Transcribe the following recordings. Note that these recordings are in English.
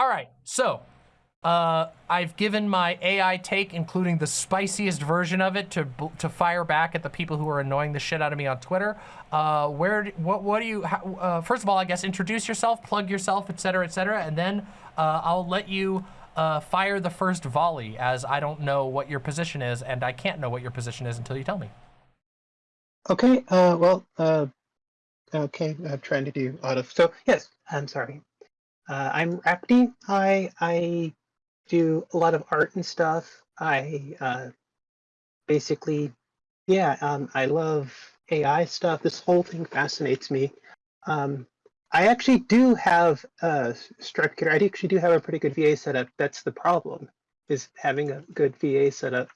All right, so uh, I've given my AI take, including the spiciest version of it, to to fire back at the people who are annoying the shit out of me on Twitter. Uh, where, what, what do you? How, uh, first of all, I guess introduce yourself, plug yourself, etc., etc., and then uh, I'll let you uh, fire the first volley, as I don't know what your position is, and I can't know what your position is until you tell me. Okay. Uh, well. okay. I'm trying to do auto. So yes, I'm sorry. I'm Rapti. I I do a lot of art and stuff. I uh, basically, yeah, um, I love AI stuff. This whole thing fascinates me. Um, I actually do have a computer. I actually do have a pretty good VA setup. That's the problem, is having a good VA setup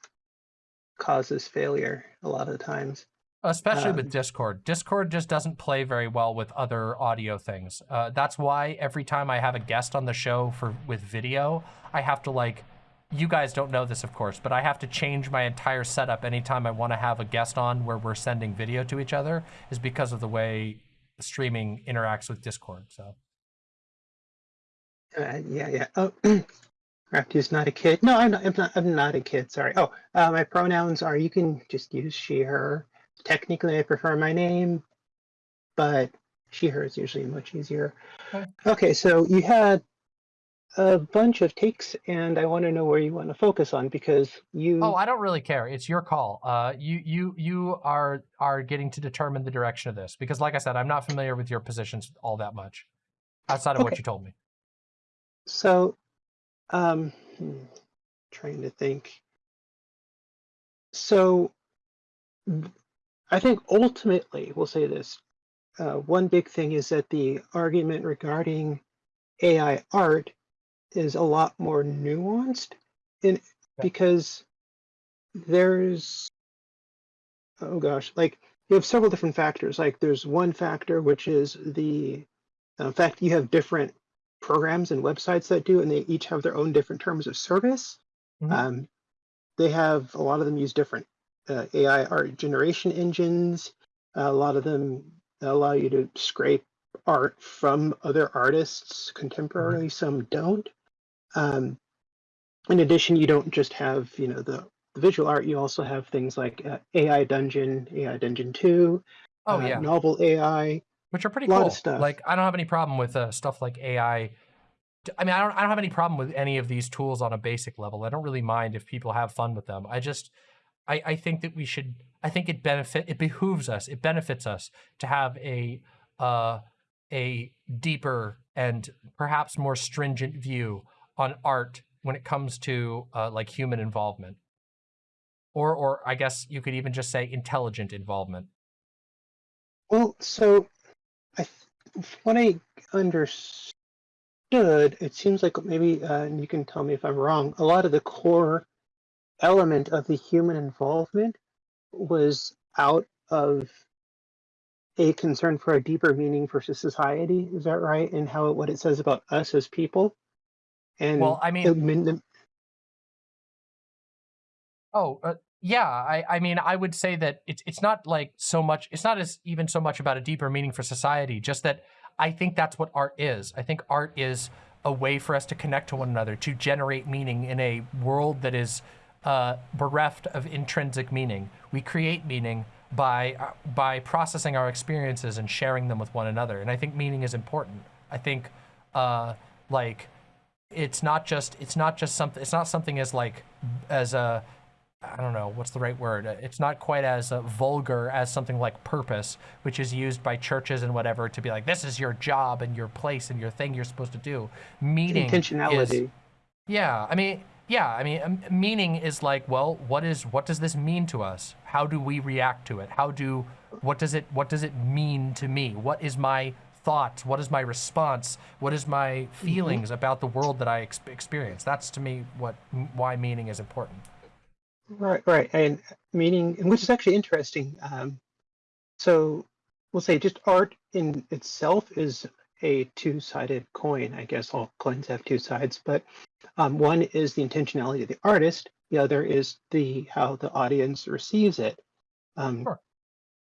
causes failure a lot of times. Especially um, with Discord. Discord just doesn't play very well with other audio things. Uh, that's why every time I have a guest on the show for with video, I have to like, you guys don't know this, of course, but I have to change my entire setup anytime I want to have a guest on where we're sending video to each other is because of the way streaming interacts with Discord. So. Uh, yeah, yeah. Oh, is not a kid. No, I'm not. I'm not. I'm not a kid. Sorry. Oh, uh, my pronouns are. You can just use she, her technically I prefer my name, but she, her is usually much easier. Okay. okay, so you had a bunch of takes and I want to know where you want to focus on because you Oh, I don't really care. It's your call. Uh you you you are are getting to determine the direction of this because like I said, I'm not familiar with your positions all that much outside of okay. what you told me. So um hmm, trying to think. So I think ultimately, we'll say this, uh, one big thing is that the argument regarding AI art is a lot more nuanced in because there's oh gosh like you have several different factors. Like there's one factor which is the uh, fact you have different programs and websites that do and they each have their own different terms of service. Mm -hmm. um, they have a lot of them use different uh, AI art generation engines. a lot of them allow you to scrape art from other artists contemporarily, mm-hmm. some don't. Um, in addition, you don't just have you know the, the visual art, you also have things like uh, AI Dungeon, AI Dungeon 2, oh, uh, yeah. Novel AI, which are pretty cool. stuff. Like I don't have any problem with uh, stuff like AI. I mean, I don't, I don't have any problem with any of these tools on a basic level. I don't really mind if people have fun with them. I just, I, I think that we should, I think it benefit, it behooves us, it benefits us to have a, uh, a deeper and perhaps more stringent view on art when it comes to uh, like human involvement. Or, or I guess you could even just say intelligent involvement. Well, so I, what I understood, it seems like maybe, uh, and you can tell me if I'm wrong, a lot of the core element of the human involvement was out of a concern for a deeper meaning for society. Is that right? And how what it says about us as people. And well, I mean, it, oh uh, yeah, I I mean, I would say that it's it's not like so much. It's not as even so much about a deeper meaning for society. Just that I think that's what art is. I think art is a way for us to connect to one another, to generate meaning in a world that is uh, bereft of intrinsic meaning. We create meaning by uh, by processing our experiences and sharing them with one another. And I think meaning is important. I think uh, like it's not just it's not just something it's not something as like as a I don't know what's the right word. It's not quite as uh, vulgar as something like purpose, which is used by churches and whatever to be like this is your job and your place and your thing you're supposed to do. Meaning intentionality. Is, yeah, I mean yeah, I mean, meaning is like, well, what is what does this mean to us? How do we react to it? How do what does it what does it mean to me? What is my thought? What is my response? What is my mm-hmm. feelings mm -hmm. about the world that I ex experience? That's to me what why meaning is important. Right, right, and meaning, which is actually interesting. Um, so we'll say just art in itself is a two-sided coin. I guess all coins have two sides, but um, one is the intentionality of the artist. The other is the how the audience receives it. Um, sure.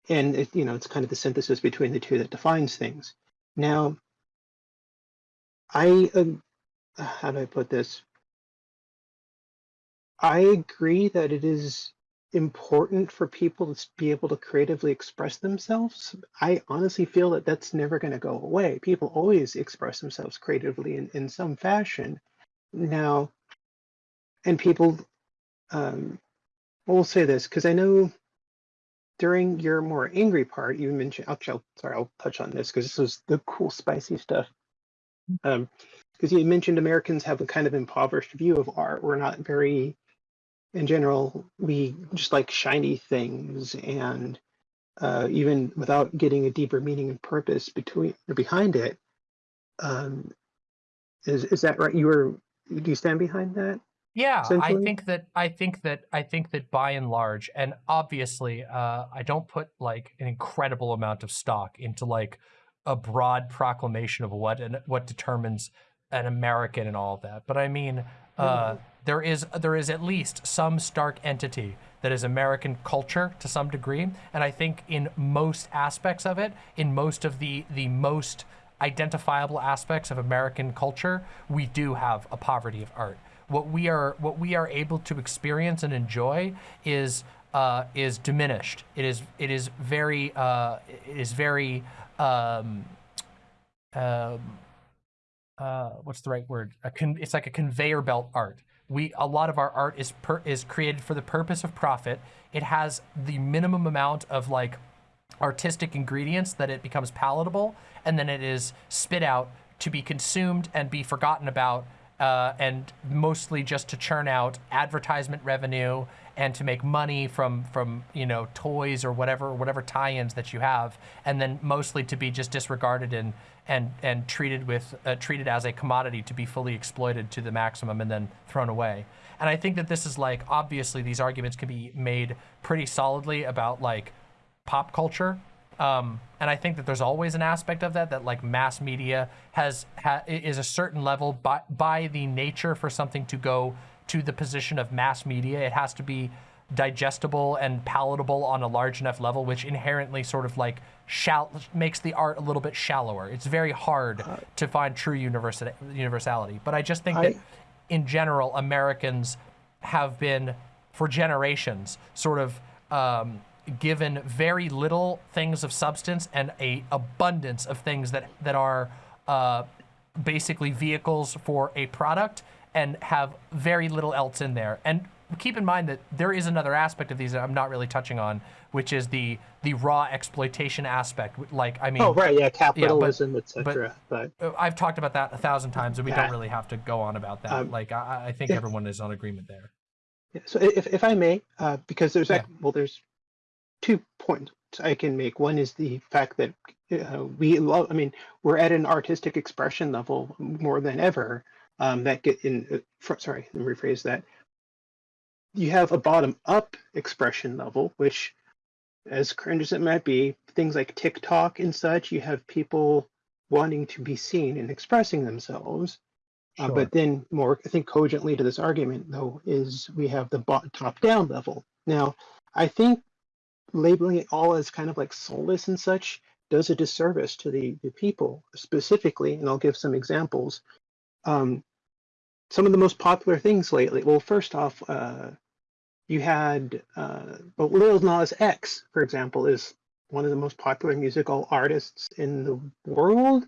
And it, you know, it's kind of the synthesis between the two that defines things. Now, I how do I put this? I agree that it is important for people to be able to creatively express themselves. I honestly feel that that's never going to go away. People always express themselves creatively in, in some fashion. Now, and people, um, we'll say this because I know during your more angry part, you mentioned, I'll, I'll- sorry, I'll touch on this because this was the cool, spicy stuff. Um, because you mentioned Americans have a kind of impoverished view of art. We're not very in general, we just like shiny things, and uh, even without getting a deeper meaning and purpose between or behind it, um, is is that right? You were do you stand behind that Yeah, I think that I think that I think that by and large, and obviously, uh, I don't put like an incredible amount of stock into like a broad proclamation of what and what determines an American and all of that. But I mean, uh, there is there is at least some stark entity that is American culture to some degree, and I think in most aspects of it, in most of the the most identifiable aspects of American culture, we do have a poverty of art what we are what we are able to experience and enjoy is uh, is diminished. It is it is very uh, it is very um, um, uh, what's the right word? It's like a conveyor belt art. We a lot of our art is per- is created for the purpose of profit. It has the minimum amount of like artistic ingredients that it becomes palatable, and then it is spit out to be consumed and be forgotten about, uh, and mostly just to churn out advertisement revenue and to make money from from you know toys or whatever whatever tie-ins that you have, and then mostly to be just disregarded and and and treated with uh, treated as a commodity to be fully exploited to the maximum and then thrown away. And I think that this is like obviously these arguments can be made pretty solidly about like pop culture. Um, and I think that there's always an aspect of that that like mass media has ha, is a certain level by by the nature for something to go to the position of mass media. It has to be digestible and palatable on a large enough level, which inherently sort of like shall makes the art a little bit shallower. It's very hard to find true universal universality. But I just think that in general, Americans have been for generations sort of um, given very little things of substance and a abundance of things that that are uh, basically vehicles for a product and have very little else in there. And keep in mind that there is another aspect of these that I'm not really touching on, which is the the raw exploitation aspect. Like, I mean, oh right yeah capitalism but etc. But uh, I've talked about that a thousand times, and we yeah, don't really have to go on about that. um, Like, I, I think if, everyone is on agreement there. yeah, so if if I may, uh, because there's Yeah. well there's two points I can make. One is the fact that uh, we love, I mean, we're at an artistic expression level more than ever. Um, that get in, uh, fr- sorry, let me rephrase that. You have a bottom up expression level, which, as cringe as it might be, things like TikTok and such, you have people wanting to be seen and expressing themselves. Uh, Sure. but then, more, I think, cogently to this argument, though, is we have the bot- top down level. Now, I think labeling it all as kind of like soulless and such does a disservice to the, the people specifically, and I'll give some examples. Um, some of the most popular things lately. Well, first off, uh, you had uh, Lil Nas X, for example, is one of the most popular musical artists in the world,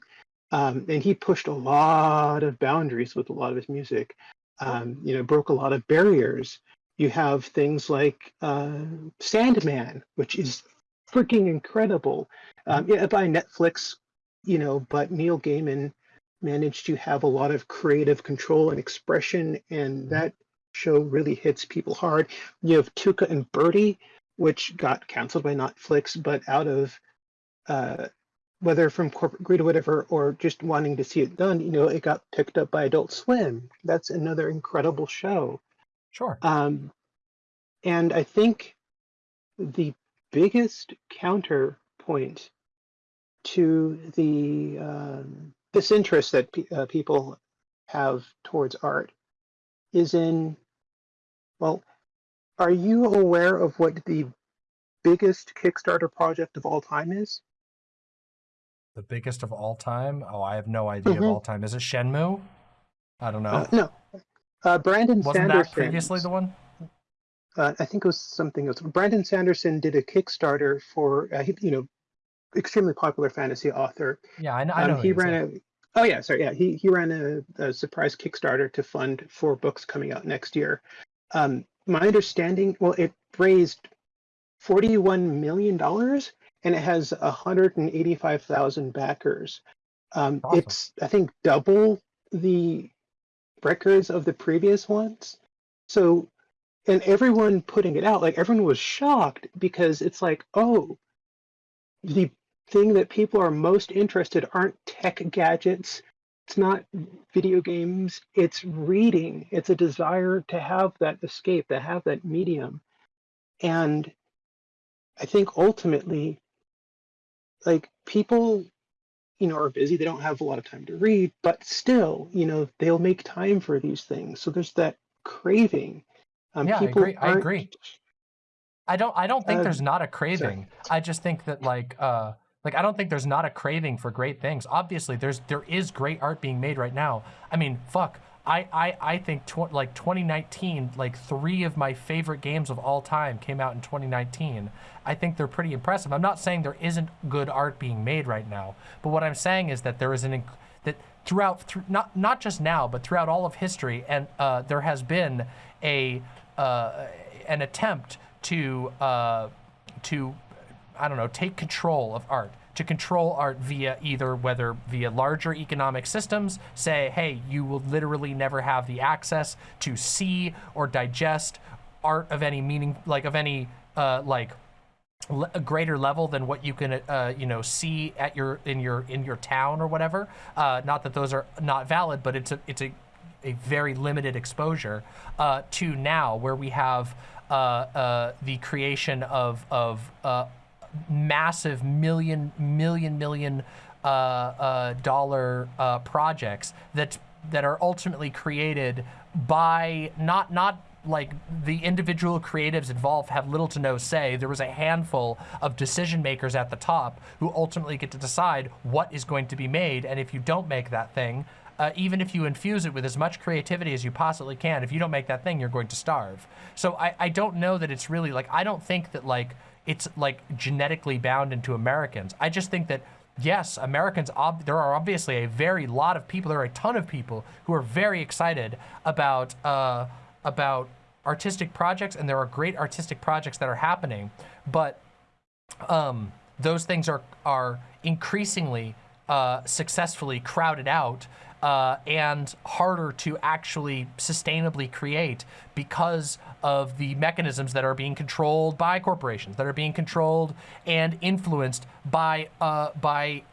um, and he pushed a lot of boundaries with a lot of his music. Um, you know, broke a lot of barriers. You have things like uh, Sandman, which is freaking incredible. Um, yeah, by Netflix, you know, but Neil Gaiman managed to have a lot of creative control and expression, and that show really hits people hard. You have Tuca and Bertie, which got canceled by Netflix, but out of uh, whether from corporate greed or whatever, or just wanting to see it done, you know, it got picked up by Adult Swim. That's another incredible show. Sure. Um, and I think the biggest counterpoint to the um, disinterest that pe- uh, people have towards art is in, well, are you aware of what the biggest Kickstarter project of all time is? The biggest of all time? Oh, I have no idea of hmm all time. Is it Shenmue? I don't know. Uh, no, uh, Brandon Wasn't Sanderson. that previously the one? uh, I think it was something else. Brandon Sanderson did a Kickstarter for, uh, he- you know, extremely popular fantasy author. Yeah, I know. I Um, he who it is, ran a. Oh yeah, sorry. Yeah, he he ran a, a surprise Kickstarter to fund four books coming out next year. Um, my understanding, well, it raised forty-one million dollars, and it has hundred and eighty-five thousand backers. Um, Awesome. It's I think double the records of the previous ones. So, and everyone putting it out, like everyone was shocked because it's like, oh, the thing that people are most interested aren't tech gadgets. It's not video games. It's reading. It's a desire to have that escape to have that medium. And i think ultimately like people you know are busy they don't have a lot of time to read but still you know they'll make time for these things so there's that craving um, Yeah, I agree- I agree. I don't. I don't think Uh, there's not a craving. I just think that like, uh, like I don't think there's not a craving for great things. Obviously, there's there is great art being made right now. I mean, fuck. I I I think tw- like 2019, like three of my favorite games of all time came out in 2019. I think they're pretty impressive. I'm not saying there isn't good art being made right now, but what I'm saying is that there is an that throughout through not not just now, but throughout all of history, and uh, there has been a uh, an attempt to uh, to I don't know take control of art to control art via either whether via larger economic systems say hey you will literally never have the access to see or digest art of any meaning like of any uh, like a greater level than what you can uh, you know see at your in your in your town or whatever. Uh, not that those are not valid but it's a it's a a very limited exposure uh, to now where we have uh, uh, the creation of of uh, massive million million million uh, uh, dollar uh, projects that that are ultimately created by not not like the individual creatives involved have little to no say. There was a handful of decision makers at the top who ultimately get to decide what is going to be made. And if you don't make that thing, uh, even if you infuse it with as much creativity as you possibly can, if you don't make that thing, you're going to starve. So I, I don't know that it's really like, I don't think that like it's like genetically bound into Americans. I just think that yes, Americans, there are obviously a very lot of people, there are a ton of people who are very excited about, uh, about artistic projects and there are great artistic projects that are happening, but um, those things are are increasingly uh, successfully crowded out uh, and harder to actually sustainably create because of the mechanisms that are being controlled by corporations, that are being controlled and influenced by uh, by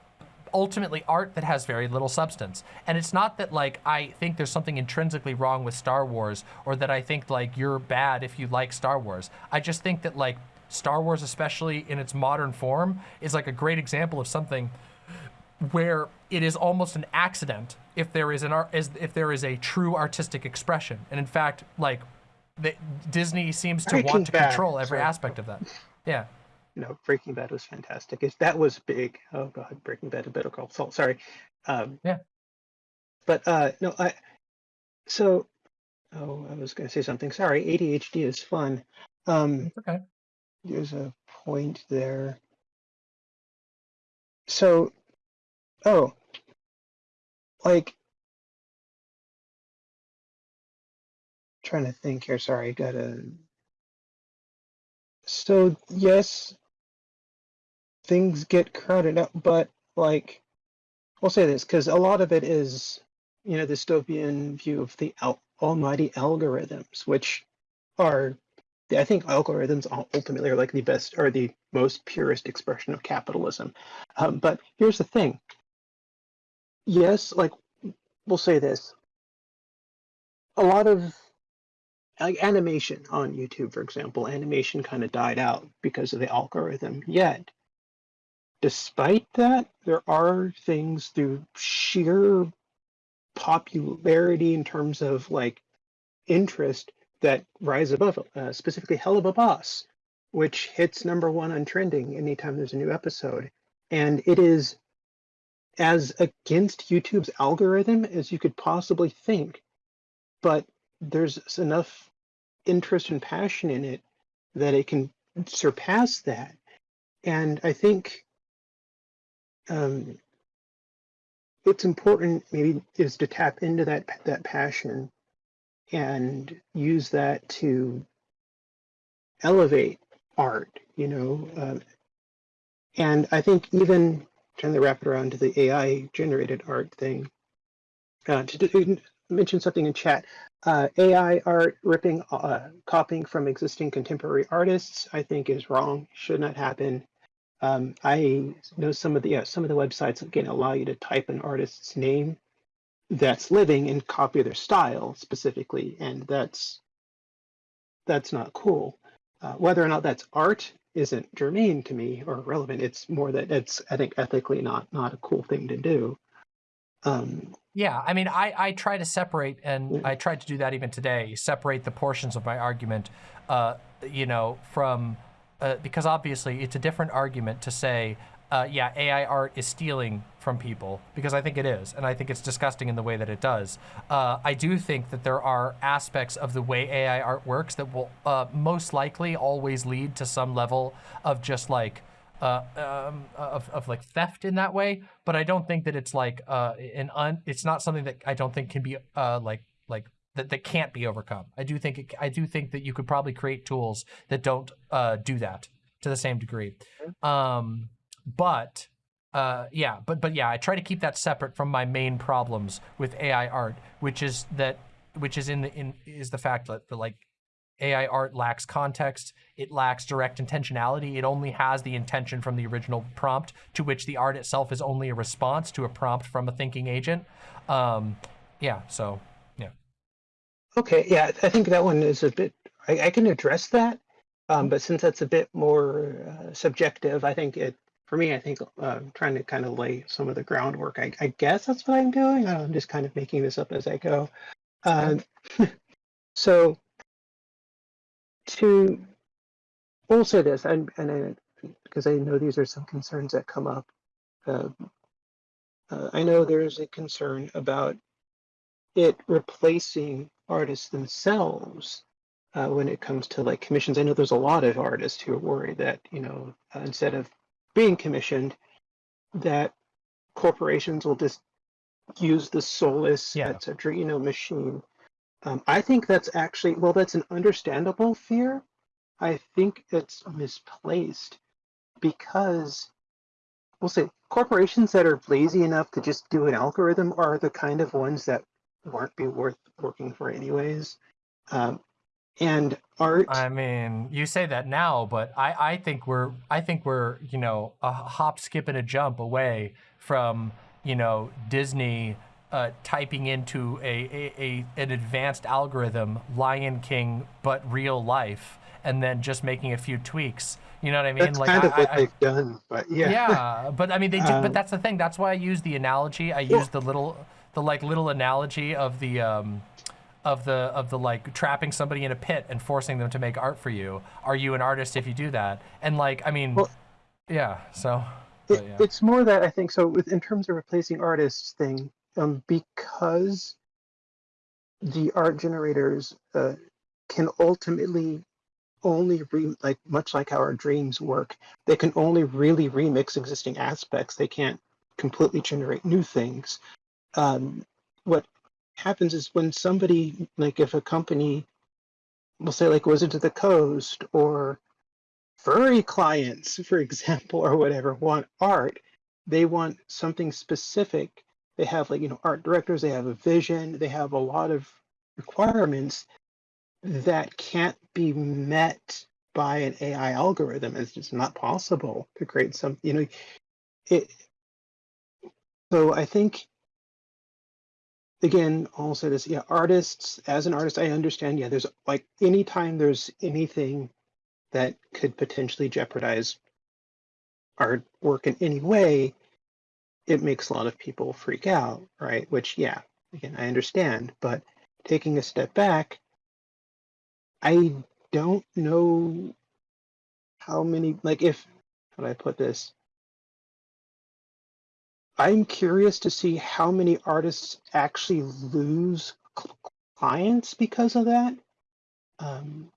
ultimately art that has very little substance. And it's not that like I think there's something intrinsically wrong with Star Wars or that I think like you're bad if you like Star Wars. I just think that like Star Wars, especially in its modern form, is like a great example of something where it is almost an accident if there is an art if there is a true artistic expression. And in fact, like the, Disney seems to Breaking want to Bad, control every sorry. aspect of that. Yeah. you know, Breaking Bad was fantastic. If that was big, oh god, Breaking Bad and Better Call Saul. Sorry. Um, Yeah. But uh, no, I. So, oh, I was going to say something. Sorry, ADHD is fun. Um, Okay. there's a point there. So, oh, like, trying to think here. Sorry, gotta. So yes, things get crowded up, but like, I'll say this because a lot of it is, you know, dystopian view of the al- almighty algorithms, which are, I think algorithms ultimately are like the best or the most purest expression of capitalism. Um, but here's the thing. Yes, like we'll say this. A lot of like animation on YouTube, for example, animation kind of died out because of the algorithm. Yet, despite that, there are things through sheer popularity in terms of like interest that rise above. Uh, specifically, Helluva Boss, which hits number one on trending anytime there's a new episode, and it is as against YouTube's algorithm as you could possibly think, but there's enough interest and passion in it that it can surpass that. And I think um, it's important maybe is to tap into that that passion and use that to elevate art. You know, um, and I think even trying to wrap it around to the AI generated art thing. Uh, to, to mention something in chat, uh, AI art ripping, uh, copying from existing contemporary artists, I think is wrong. Should not happen. Um, I know some of the yeah, some of the websites again allow you to type an artist's name that's living and copy their style specifically, and that's that's not cool. Uh, whether or not that's art isn't germane to me or relevant. It's more that it's I think ethically not not a cool thing to do. Um, Yeah, I mean, I, I try to separate, and Yeah. I tried to do that even today, separate the portions of my argument, uh, you know, from, uh, because obviously it's a different argument to say, uh, yeah, AI art is stealing from people, because I think it is, and I think it's disgusting in the way that it does. Uh, I do think that there are aspects of the way AI art works that will uh, most likely always lead to some level of just like, uh, um, of, of like theft in that way, but I don't think that it's like uh, an un. It's not something that I don't think can be uh, like like that, that can't be overcome. I do think it, I do think that you could probably create tools that don't uh, do that to the same degree. Um, but uh, yeah, but but yeah, I try to keep that separate from my main problems with AI art, which is that which is in the in is the fact that the like AI art lacks context, it lacks direct intentionality, it only has the intention from the original prompt, to which the art itself is only a response to a prompt from a thinking agent. Um, yeah, so yeah. okay, yeah, I think that one is a bit. I, I can address that, um, but since that's a bit more uh, subjective, I think it. For me, I think uh, trying to kind of lay some of the groundwork. I, I guess that's what I'm doing. I don't know, I'm just kind of making this up as I go. Um, so to we'll this, and and I, because I know these are some concerns that come up. Uh, uh, I know there is a concern about it replacing artists themselves uh, when it comes to like commissions. I know there's a lot of artists who are worried that you know uh, instead of being commissioned, that corporations will just use the soulless, Yeah. et cetera, you know, machine. Um, I think that's actually well, that's an understandable fear. I think it's misplaced because we'll say corporations that are lazy enough to just do an algorithm are the kind of ones that won't be worth working for anyways. Um, and art, I mean, you say that now, but I, I think we're I think we're you know a hop, skip, and a jump away from you know Disney uh, typing into a, a, a an advanced algorithm, Lion King, but real life, and then just making a few tweaks. You know what I mean? that's kind I, of what I, they've done. But yeah, yeah, but I mean they do. Um, but that's the thing. That's why I use the analogy. I Well- use the little, the like little analogy of the, um, of the of the like trapping somebody in a pit and forcing them to make art for you. Are you an artist if you do that? And like, I mean, Well- yeah. So, It, yeah. It's more that I think so. With in terms of replacing artists thing, um, because the art generators uh, can ultimately only re like much like how our dreams work. They can only really remix existing aspects. They can't completely generate new things. Um, what happens is when somebody like if a company, we'll say like Wizards of the Coast or furry clients, for example, or whatever, want art, they want something specific. They have like, you know, art directors, they have a vision, they have a lot of requirements that can't be met by an AI algorithm. It's just not possible to create some, you know, it. So I think, again, say this, yeah, artists, as an artist, I understand, yeah, there's like anytime there's anything that could potentially jeopardize our work in any way, it makes a lot of people freak out, right? Which, yeah, again, I understand. But taking a step back, I don't know how many, like, if, how do I put this? I'm curious to see how many artists actually lose clients because of that. Um,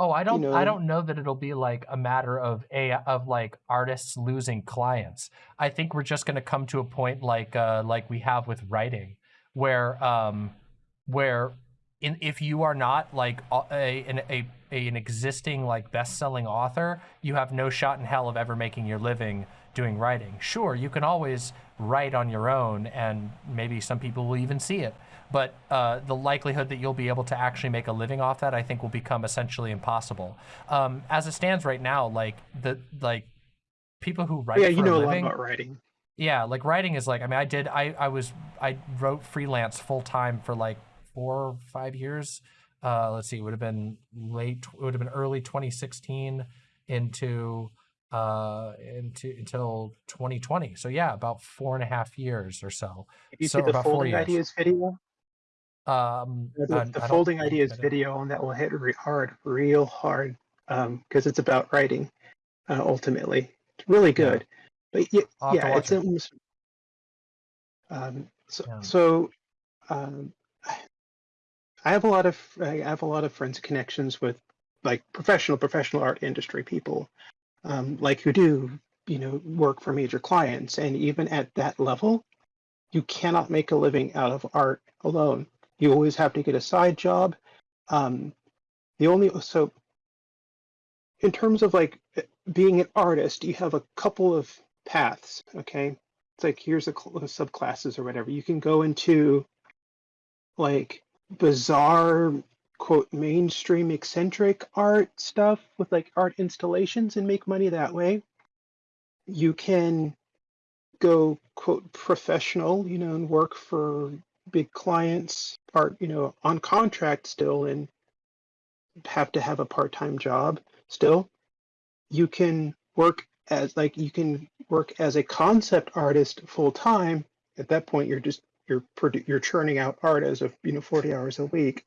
Oh, I don't I know, don't know that it'll be like a matter of a of like artists losing clients. I think we're just going to come to a point like uh like we have with writing where um where in if you are not like a an a, a an existing like best-selling author, you have no shot in hell of ever making your living doing writing. Sure, you can always write on your own and maybe some people will even see it but uh, the likelihood that you'll be able to actually make a living off that, I think, will become essentially impossible. Um, as it stands right now, like the like people who write yeah, for you know a a lot living, about writing. yeah, like writing is like I mean, I did I I was I wrote freelance full time for like four or five years. Uh, let's see, it would have been late, it would have been early 2016 into uh into until 2020 so yeah about four and a half years or so If you so see the folding ideas video, um the, the folding ideas video, and that will hit re hard, real hard, um because it's about writing. Uh, ultimately, it's really Yeah. good. But yeah, have to yeah, it's it. almost. Um, so, Yeah. so um, I have a lot of I have a lot of friends and connections with like professional professional art industry people, um, like who do you know work for major clients, and even at that level, you cannot make a living out of art alone. You always have to get a side job. Um, the only so in terms of like being an artist, you have a couple of paths. Okay, it's like here's the cl- subclasses or whatever. You can go into like bizarre quote mainstream eccentric art stuff with like art installations and make money that way. You can go quote professional, you know, and work for big clients, art, you know, on contract still and have to have a part-time job still. You can work as like you can work as a concept artist full time. At that point, you're just you're you're churning out art as of you know 40 hours a week.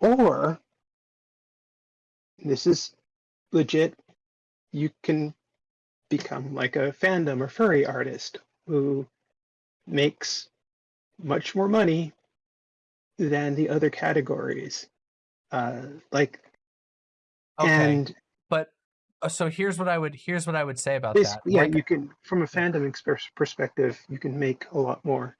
Or this is legit. You can become like a fandom or furry artist who makes much more money than the other categories. Uh, like okay and but uh, so here's what i would here's what i would say about that yeah, like you can from a fandom perspective, you can make a lot more.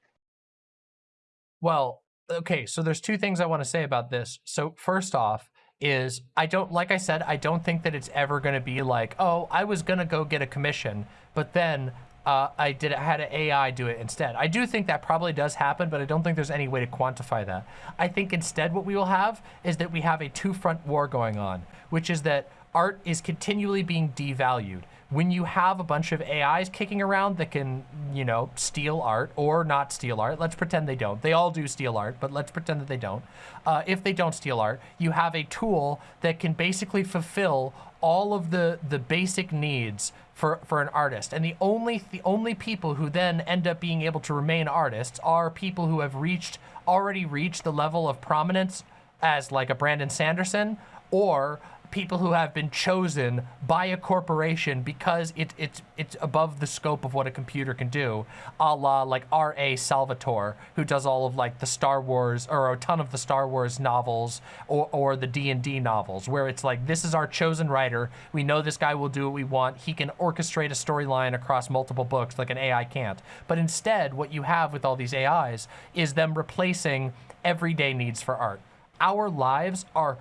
Well, okay, so there's two things I want to say about this. So first off is I don't like I said I don't think that it's ever going to be like, "Oh, I was going to go get a commission, but then uh, I did I had an AI do it instead." I do think that probably does happen, but I don't think there's any way to quantify that. I think instead what we will have is that we have a two-front war going on, which is that art is continually being devalued when you have a bunch of AIs kicking around that can, you know, steal art or not steal art, let's pretend they don't. They all do steal art, but let's pretend that they don't. Uh, if they don't steal art, you have a tool that can basically fulfill all of the the basic needs for for an artist. And the only the only people who then end up being able to remain artists are people who have reached already reached the level of prominence as like a Brandon Sanderson or people who have been chosen by a corporation because it, it's it's above the scope of what a computer can do, a la like R.A. Salvatore, who does all of like the Star Wars or a ton of the Star Wars novels or, or the D&D novels, where it's like, this is our chosen writer. We know this guy will do what we want. He can orchestrate a storyline across multiple books like an AI can't. But instead, what you have with all these AIs is them replacing everyday needs for art. Our lives are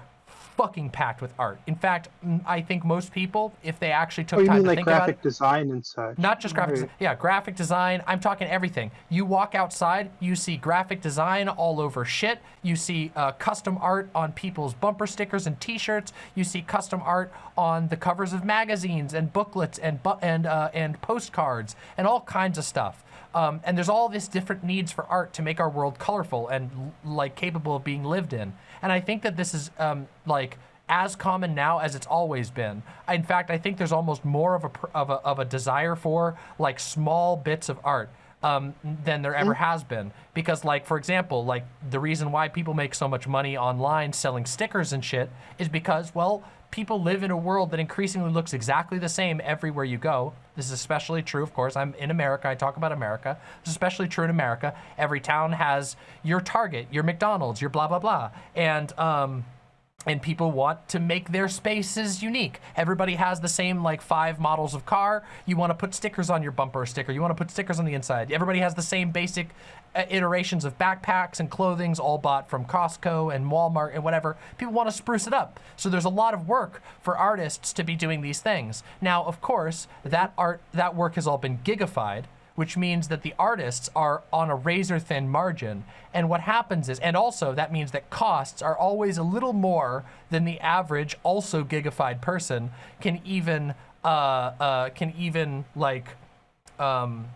fucking packed with art. In fact, mm, I think most people, if they actually took Oh, time mean to like think about graphic design and such? not just graphic Right. design, yeah, graphic design. I'm talking everything. You walk outside, you see graphic design all over shit. You see uh, custom art on people's bumper stickers and T-shirts. You see custom art on the covers of magazines and booklets and bu- and uh, and postcards and all kinds of stuff. Um, and there's all this different needs for art to make our world colorful and like capable of being lived in. And I think that this is um, like as common now as it's always been. In fact, I think there's almost more of a of a, of a desire for like small bits of art um, than there ever has been. Because, like for example, like the reason why people make so much money online selling stickers and shit is because, well, people live in a world that increasingly looks exactly the same everywhere you go. This is especially true, of course. I'm in America. I talk about America. It's especially true in America. Every town has your Target, your McDonald's, your blah blah blah, and um, and people want to make their spaces unique. Everybody has the same like five models of car. You want to put stickers on your bumper sticker. You want to put stickers on the inside. Everybody has the same basic iterations of backpacks and clothings all bought from Costco and Walmart and whatever. People want to spruce it up. So there's a lot of work for artists to be doing these things. Now, of course, that art that work has all been gigified, which means that the artists are on a razor thin margin. And what happens is, and also that means that costs are always a little more than the average also gigified person can even, uh, uh, can even like, um,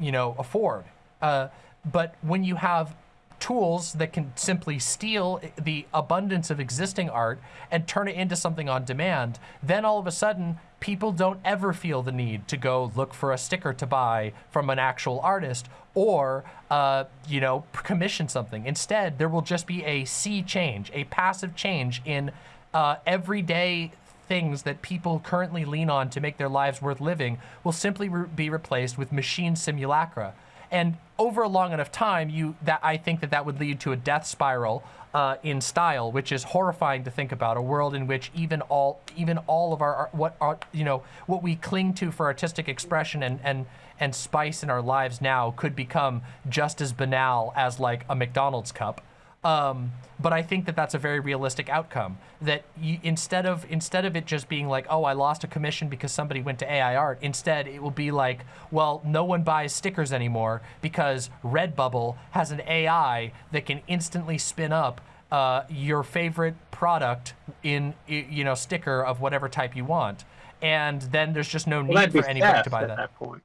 you know, afford. Uh, but when you have tools that can simply steal the abundance of existing art and turn it into something on demand, then all of a sudden people don't ever feel the need to go look for a sticker to buy from an actual artist or, uh, you know, commission something. Instead, there will just be a sea change, a passive change in uh, everyday things that people currently lean on to make their lives worth living will simply re be replaced with machine simulacra. And over a long enough time, you that I think that that would lead to a death spiral uh, in style, which is horrifying to think about. A world in which even all even all of our what you know what we cling to for artistic expression and and and spice in our lives now could become just as banal as like a McDonald's cup. Um, but I think that that's a very realistic outcome. That you, instead of instead of it just being like, oh, I lost a commission because somebody went to AI art, instead it will be like, well, no one buys stickers anymore because Redbubble has an AI that can instantly spin up uh, your favorite product in you know sticker of whatever type you want, and then there's just no well, need for anybody to buy that. that.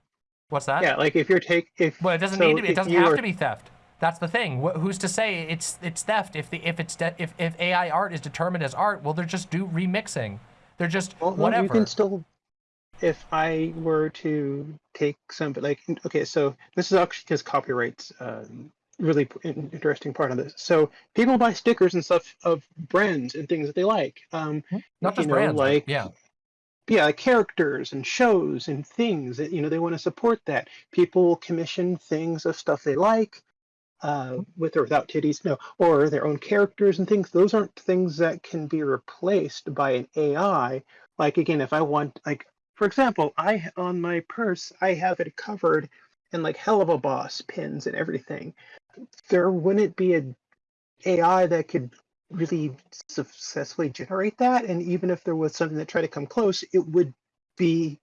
What's that? Yeah, like if you're take if well, it doesn't so need to be. It doesn't have were, to be theft. That's the thing. Wh who's to say it's it's theft if the if it's if if AI art is determined as art? Well, they're just do remixing. They're just well, whatever. you can still. If I were to take some, like, okay, so this is actually because copyrights um, really interesting part of this. So people buy stickers and stuff of brands and things that they like. Um, hmm. Not just know, brands, like yeah, yeah, like characters and shows and things that you know they want to support that. People commission things of stuff they like, uh, with or without titties, no, or their own characters and things. Those aren't things that can be replaced by an AI. Like again, if I want, like for example, I on my purse I have it covered in like Helluva Boss pins and everything there wouldn't be a AI that could really successfully generate that. And even if there was something that tried to come close, it would be.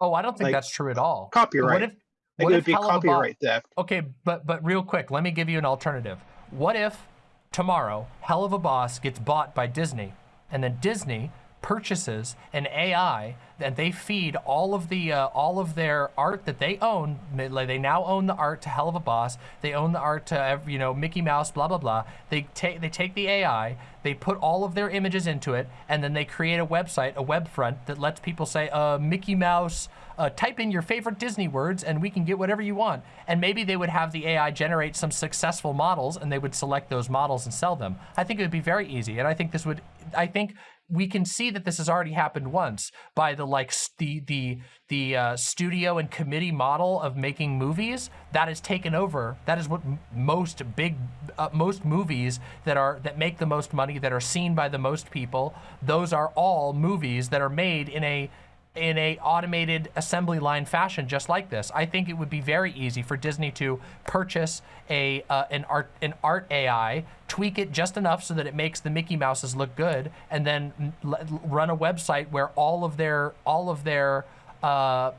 Oh, I don't think like, that's true at all. Copyright. What if, it would be copyright theft. Okay, but but real quick, let me give you an alternative. What if tomorrow Helluva Boss gets bought by Disney, and then Disney purchases an AI and they feed all of the uh, all of their art that they own. They now own the art to Helluva Boss. They own the art to you know Mickey Mouse. Blah blah blah. They take they take the AI. They put all of their images into it, and then they create a website, a web front that lets people say, uh, Mickey Mouse. Uh, type in your favorite Disney words, and we can get whatever you want. And maybe they would have the AI generate some successful models, and they would select those models and sell them. I think it would be very easy, and I think this would. I think we can see that this has already happened once by the like the the the uh, studio and committee model of making movies that is taken over. That is what most big uh, most movies that are that make the most money that are seen by the most people. Those are all movies that are made in a in a automated assembly line fashion just like this. I think it would be very easy for Disney to purchase a uh, an art an art AI, tweak it just enough so that it makes the Mickey Mouses look good, and then run a website where all of their all of their uh,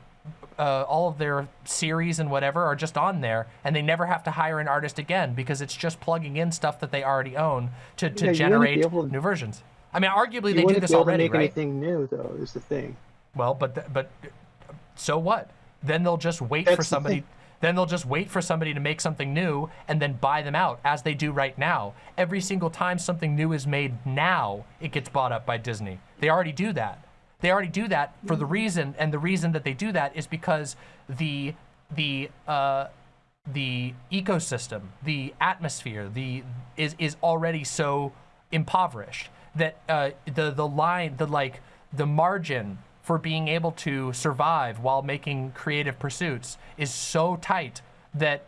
uh, all of their series and whatever are just on there, and they never have to hire an artist again because it's just plugging in stuff that they already own to, to yeah, generate to, new versions. I mean, arguably they do this already, You wouldn't be able to make right? Anything new though is the thing. Well, but but so what? Then they'll just wait That's for somebody. The then they'll just wait for somebody to make something new and then buy them out, as they do right now. Every single time something new is made now, it gets bought up by Disney. They already do that. They already do that for the reason, and the reason that they do that is because the the uh, the ecosystem, the atmosphere, the is is already so impoverished that uh, the the line, the like, the margin for being able to survive while making creative pursuits is so tight that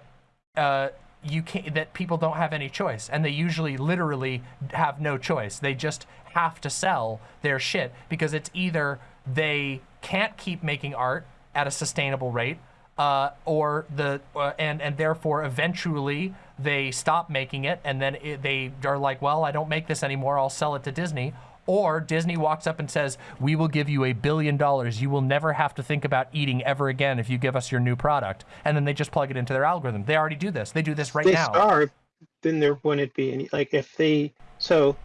uh, you can't that people don't have any choice. And they usually literally have no choice. They just have to sell their shit because it's either they can't keep making art at a sustainable rate uh, or the uh, and and therefore eventually they stop making it and then it, they are like well I don't make this anymore. I'll sell it to Disney or Disney walks up and says, we will give you a billion dollars. You will never have to think about eating ever again if you give us your new product. And then they just plug it into their algorithm. They already do this. They do this right they now. starve, then there wouldn't be any, like if they, so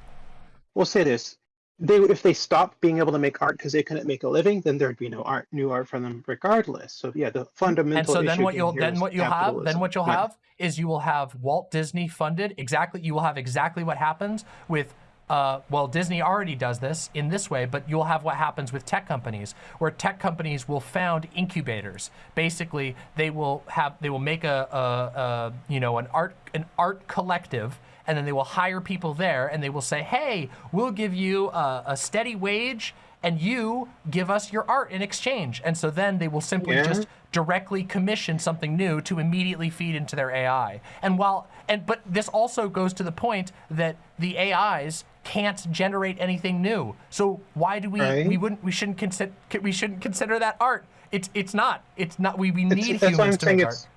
we'll say this, they if they stopped being able to make art because they couldn't make a living, then there'd be no art, new art from them regardless. So yeah, the fundamental. And so then what you'll then what you'll have then what you'll Yeah. have is you will have Walt Disney funded exactly you will have exactly what happens with uh, well, Disney already does this in this way, but you'll have what happens with tech companies, where tech companies will found incubators. Basically, they will have they will make a, a, a you know an art an art collective, and then they will hire people there, and they will say, hey, we'll give you a, a steady wage, and you give us your art in exchange. And so then they will simply Yeah. just directly commission something new to immediately feed into their AI. And while and but this also goes to the point that the AIs can't generate anything new. So why do we Right. we wouldn't we shouldn't consider we shouldn't consider that art? It's it's not. It's not we, we It's- need I'm humans to saying make it's,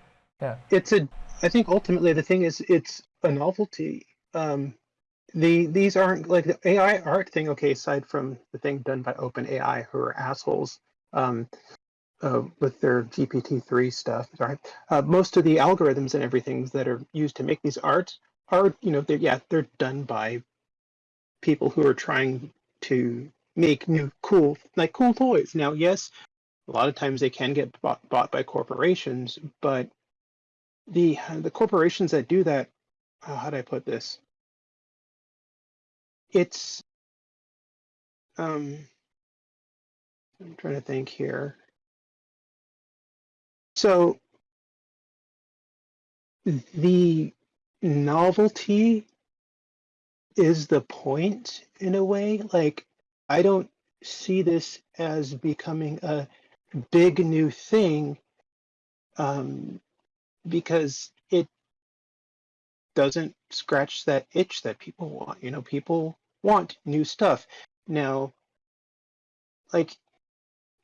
art. it's a, I think ultimately the thing is it's a novelty. Um, the these aren't like the AI art thing. Okay, aside from the thing done by OpenAI, who are assholes, um, uh, with their GPT-3 stuff. Right, uh, most of the algorithms and everything that are used to make these arts are, you know, they're yeah, they're done by people who are trying to make new cool like cool toys. Now, yes, a lot of times they can get bought, bought by corporations, but the the corporations that do that, uh, how do I put this? It's um, I'm trying to think here. So the novelty is the point in a way. Like I don't see this as becoming a big new thing um, because it doesn't scratch that itch that people want. You know, people want new stuff. Now, like,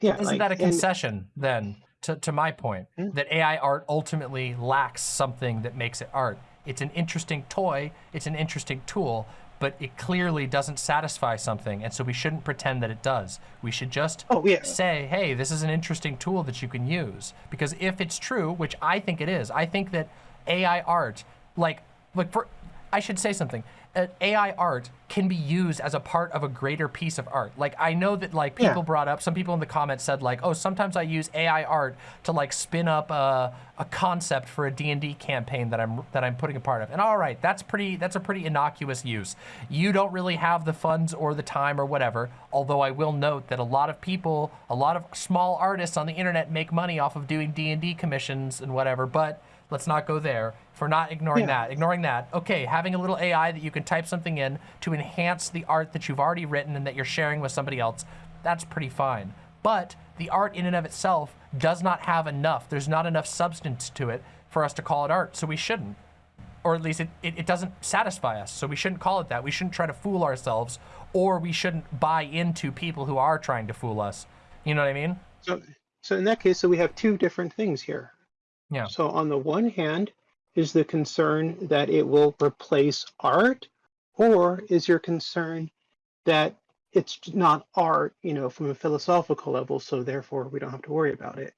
yeah, Isn't like, that a and- concession then to, to my point Yeah. that AI art ultimately lacks something that makes it art? It's an interesting toy, it's an interesting tool, but it clearly doesn't satisfy something, and so we shouldn't pretend that it does. We should just Oh, yeah. say, hey, this is an interesting tool that you can use. Because if it's true, which I think it is, I think that AI art, like, like for, I should say something. Uh, AI art can be used as a part of a greater piece of art. Like I know that like Yeah. people brought up, some people in the comments said like, oh, sometimes I use AI art to like spin up a, a concept for a D&D campaign that I'm that I'm putting a part of. And all right, that's pretty that's a pretty innocuous use. You don't really have the funds or the time or whatever. Although I will note that a lot of people, a lot of small artists on the internet make money off of doing D&D commissions and whatever, but let's not go there. For not ignoring Yeah. that, ignoring that. Okay, having a little AI that you can type something in to enhance the art that you've already written and that you're sharing with somebody else, that's pretty fine. But the art in and of itself does not have enough. There's not enough substance to it for us to call it art, so we shouldn't. Or at least it, it, it doesn't satisfy us, so we shouldn't call it that. We shouldn't try to fool ourselves, or we shouldn't buy into people who are trying to fool us. You know what I mean? So, so in that case, so we have two different things here. Yeah. So on the one hand, is the concern that it will replace art, or is your concern that it's not art, you know, from a philosophical level, so therefore we don't have to worry about it?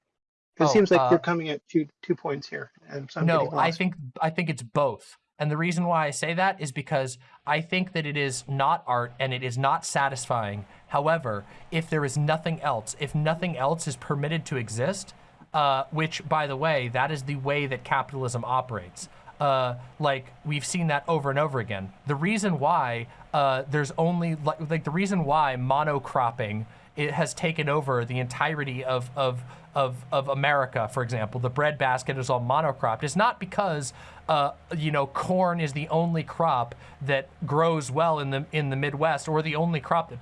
It Oh, seems like uh, you're coming at two two points here, and so no, I think I think it's both. And the reason why I say that is because I think that it is not art and it is not satisfying. However, if there is nothing else, if nothing else is permitted to exist, uh, which, by the way, that is the way that capitalism operates. uh, like we've seen that over and over again. The reason why uh, there's only like, like the reason why monocropping it has taken over the entirety of of of of America, for example, the breadbasket is all monocropped. It's not because uh, you know corn is the only crop that grows well in the in the Midwest or the only crop that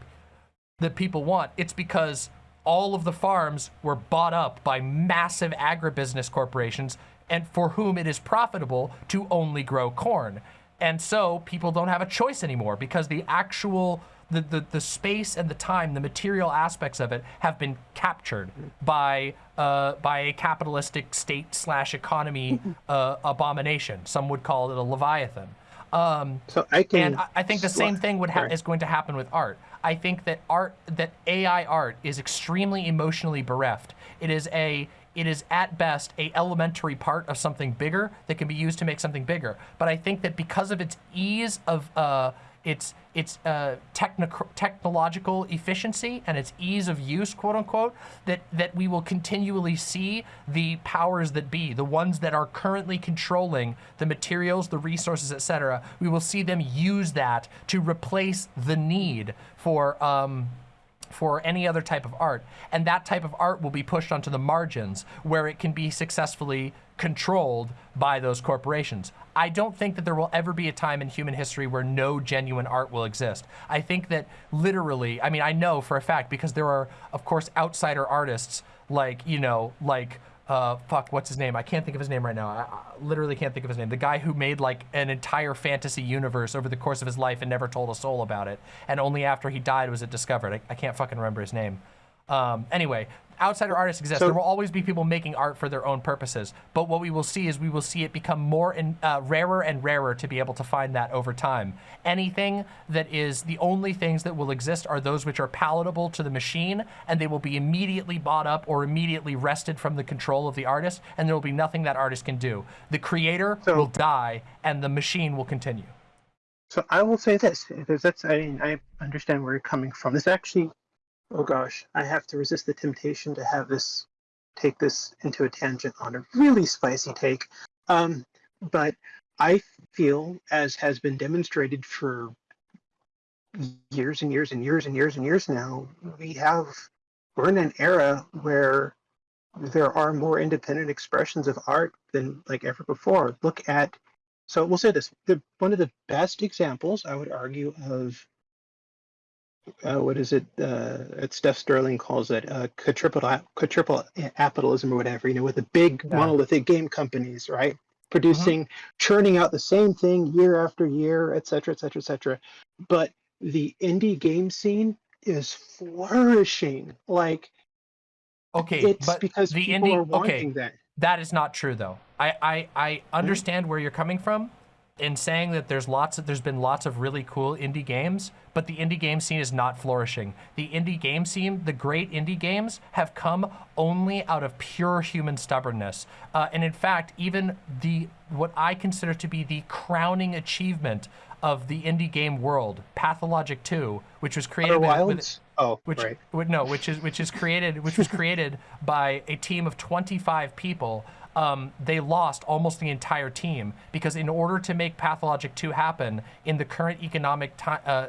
that people want. It's because all of the farms were bought up by massive agribusiness corporations and for whom it is profitable to only grow corn. And so people don't have a choice anymore because the actual the, the, the space and the time, the material aspects of it have been captured by uh, by a capitalistic state slash economy uh, abomination. Some would call it a leviathan. Um, So I can. and I, I think the same thing would ha- is going to happen with art. I think that art, that AI art, is extremely emotionally bereft. It is a, it is at best a elementary part of something bigger that can be used to make something bigger. But I think that because of its ease of, uh, its its uh, technic- technological efficiency and its ease of use, quote unquote, that that we will continually see the powers that be, the ones that are currently controlling the materials, the resources, etc. We will see them use that to replace the need for. Um, for any other type of art. And that type of art will be pushed onto the margins where it can be successfully controlled by those corporations. I don't think that there will ever be a time in human history where no genuine art will exist. I think that literally, I mean, I know for a fact because there are, of course, outsider artists like, you know, like, uh, fuck, what's his name? I can't think of his name right now. I, I literally can't think of his name. The guy who made like an entire fantasy universe over the course of his life and never told a soul about it. And only after he died was it discovered. I, I can't fucking remember his name. Um, anyway, outsider artists exist. So- there will always be people making art for their own purposes. But what we will see is we will see it become more and uh, rarer and rarer to be able to find that over time. Anything that is the only things that will exist are those which are palatable to the machine, and they will be immediately bought up or immediately wrested from the control of the artist, and there will be nothing that artist can do. The creator So- will die, and the machine will continue. So I will say this, because that's I mean I understand where you're coming from. This actually, oh gosh, I have to resist the temptation to have this take this into a tangent on a really spicy take. Um, but I feel, as has been demonstrated for years and years and years and years and years now, we have we're in an era where there are more independent expressions of art than like ever before. Look at so we'll say this: the one of the best examples, I would argue, of uh, what is it? Uh, it's Steph Sterling calls it uh, quadruple quadruple capitalism or whatever. You know, with the big Yeah. monolithic game companies, right? Producing, churning out the same thing year after year, et cetera, et cetera, et cetera. But the indie game scene is flourishing. Like Okay, it's but because the people indie- are okay. wanting that. That is not true, though. I, I, I understand where you're coming from in saying that there's lots of there's been lots of really cool indie games, but the indie game scene is not flourishing. The indie game scene, the great indie games, have come only out of pure human stubbornness. Uh, and in fact, even the what I consider to be the crowning achievement of the indie game world, Pathologic 2, which was created with, Oh, which right. no, which is which is created, which was created by a team of 25 people. Um, they lost almost the entire team because in order to make Pathologic 2 happen in the current economic time, uh,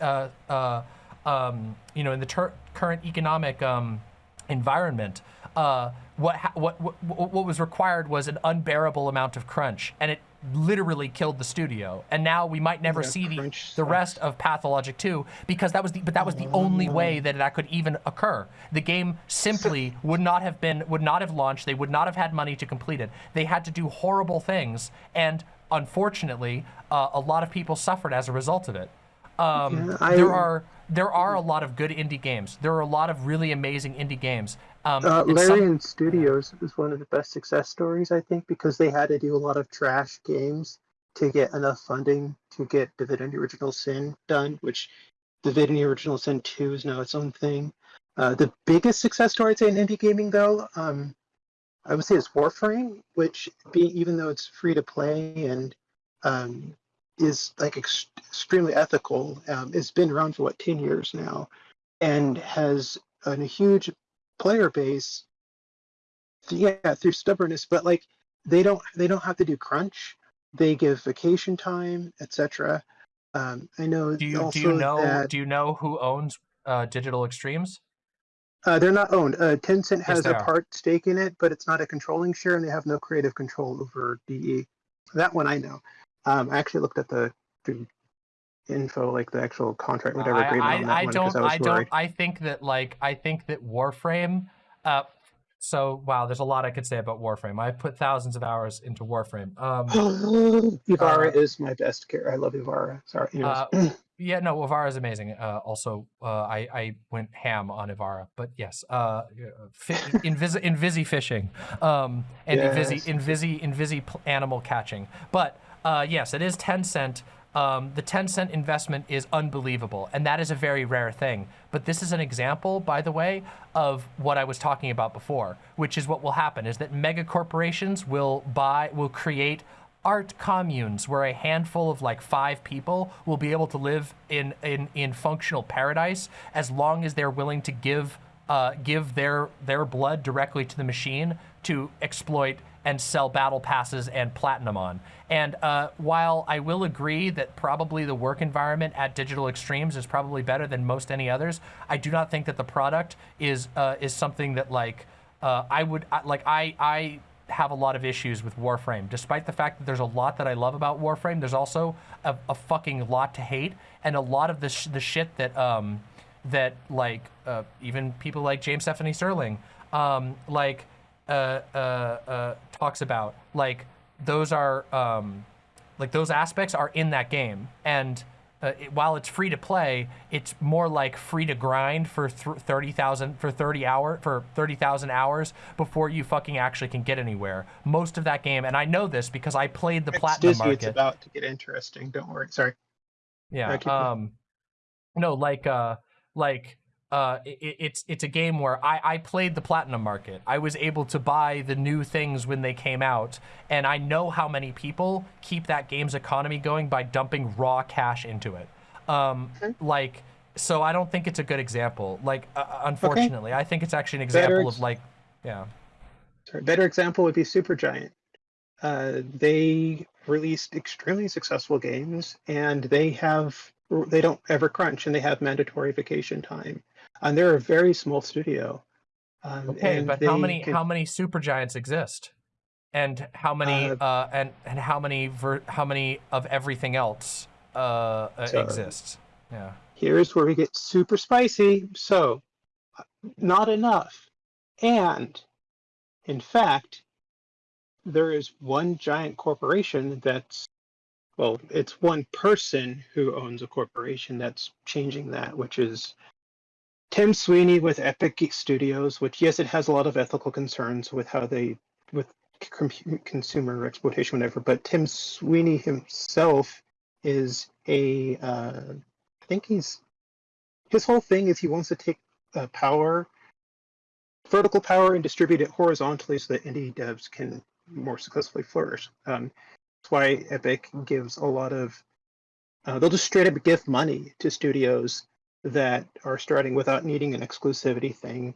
uh, uh, um, you know, in the current economic um, environment, uh, what, ha- what what what was required was an unbearable amount of crunch, and it literally killed the studio. And now we might never Yeah, see the the rest of Pathologic 2 because that was the but that was the only way that that could even occur. The game simply would not have been would not have launched. They would not have had money to complete it. They had to do horrible things, and unfortunately, uh, a lot of people suffered as a result of it. Um, Yeah, I- there are there are a lot of good indie games. There are a lot of really amazing indie games. Um, Uh, and some- Studios is one of the best success stories, I think, because they had to do a lot of trash games to get enough funding to get Divinity Original Sin done, which Divinity Original Sin 2 is now its own thing. Uh, the biggest success story, I'd say, in indie gaming, though, um, I would say is Warframe, which, being even though it's free to play and um, is like ex- extremely ethical, um, it's been around for what 10 years now, and has a huge player base yeah through stubbornness but like they don't they don't have to do crunch they give vacation time, etc. Um, I know Do you do you know that do you know who owns uh, Digital Extremes? uh, they're not owned. Uh, Tencent has they a are. part stake in it, but it's not a controlling share, and they have no creative control over DE. That one I know. Um, I actually looked at the, the info, like the actual contract, whatever I, agreement on that I, I one, don't I was I don't worried. I think that like I think that Warframe uh so wow there's a lot I could say about Warframe. I've put thousands of hours into Warframe. Um Ivara Uh, is my best character. I love Ivara. Sorry. Uh, yeah, no, Ivara is amazing. Uh, also, uh, I I went ham on Ivara, but yes, uh, invisi invisi fishing, um, and invisi Yes. invisi invisi pl- animal catching. But uh, yes, it is Tencent. Um, the Tencent investment is unbelievable, and that is a very rare thing. But this is an example, by the way, of what I was talking about before, which is what will happen: is that mega corporations will buy, will create art communes where a handful of like five people will be able to live in in, in functional paradise as long as they're willing to give uh, give their their blood directly to the machine to exploit and sell battle passes and platinum on. And uh, while I will agree that probably the work environment at Digital Extremes is probably better than most any others, I do not think that the product is uh, is something that like uh, I would like I I have a lot of issues with Warframe. Despite the fact that there's a lot that I love about Warframe, there's also a, a fucking lot to hate, and a lot of the sh- the shit that um that like uh, even people like James Stephanie Sterling um like talks about like those are um like those aspects are in that game and uh, it, while it's free to play, it's more like free to grind for th- thirty thousand for thirty hour for thirty thousand hours before you fucking actually can get anywhere. Most of that game, and I know this because I played the platinum Disney, market. It's about to get interesting. Don't worry. Sorry. Yeah. Going. Um, no, like, uh, like, uh, it, it's it's a game where I I played the platinum market. I was able to buy the new things when they came out, and I know how many people keep that game's economy going by dumping raw cash into it. Um, Okay. like, so I don't think it's a good example. Like, uh, unfortunately, I think it's actually an example ex- of like, yeah. Sorry. Better example would be Supergiant. Uh, they released extremely successful games, and they have they don't ever crunch, and they have mandatory vacation time. And they're a very small studio. Um, Okay, and but how many can- how many super giants exist, and how many Uh, uh, and and how many ver- how many of everything else uh, uh, So- exists? Yeah. here's where we get super spicy. So, uh, not enough. And, in fact, there is one giant corporation that's, well, it's one person who owns a corporation that's changing that, which is Tim Sweeney with Epic Studios, which, yes, it has a lot of ethical concerns with how they, with consumer exploitation, whatever, but Tim Sweeney himself is a, uh, I think he's his whole thing is he wants to take uh, power, vertical power, and distribute it horizontally so that indie devs can more successfully flourish. Um, that's why Epic gives a lot of. Uh, they'll just straight up give money to studios that are starting without needing an exclusivity thing.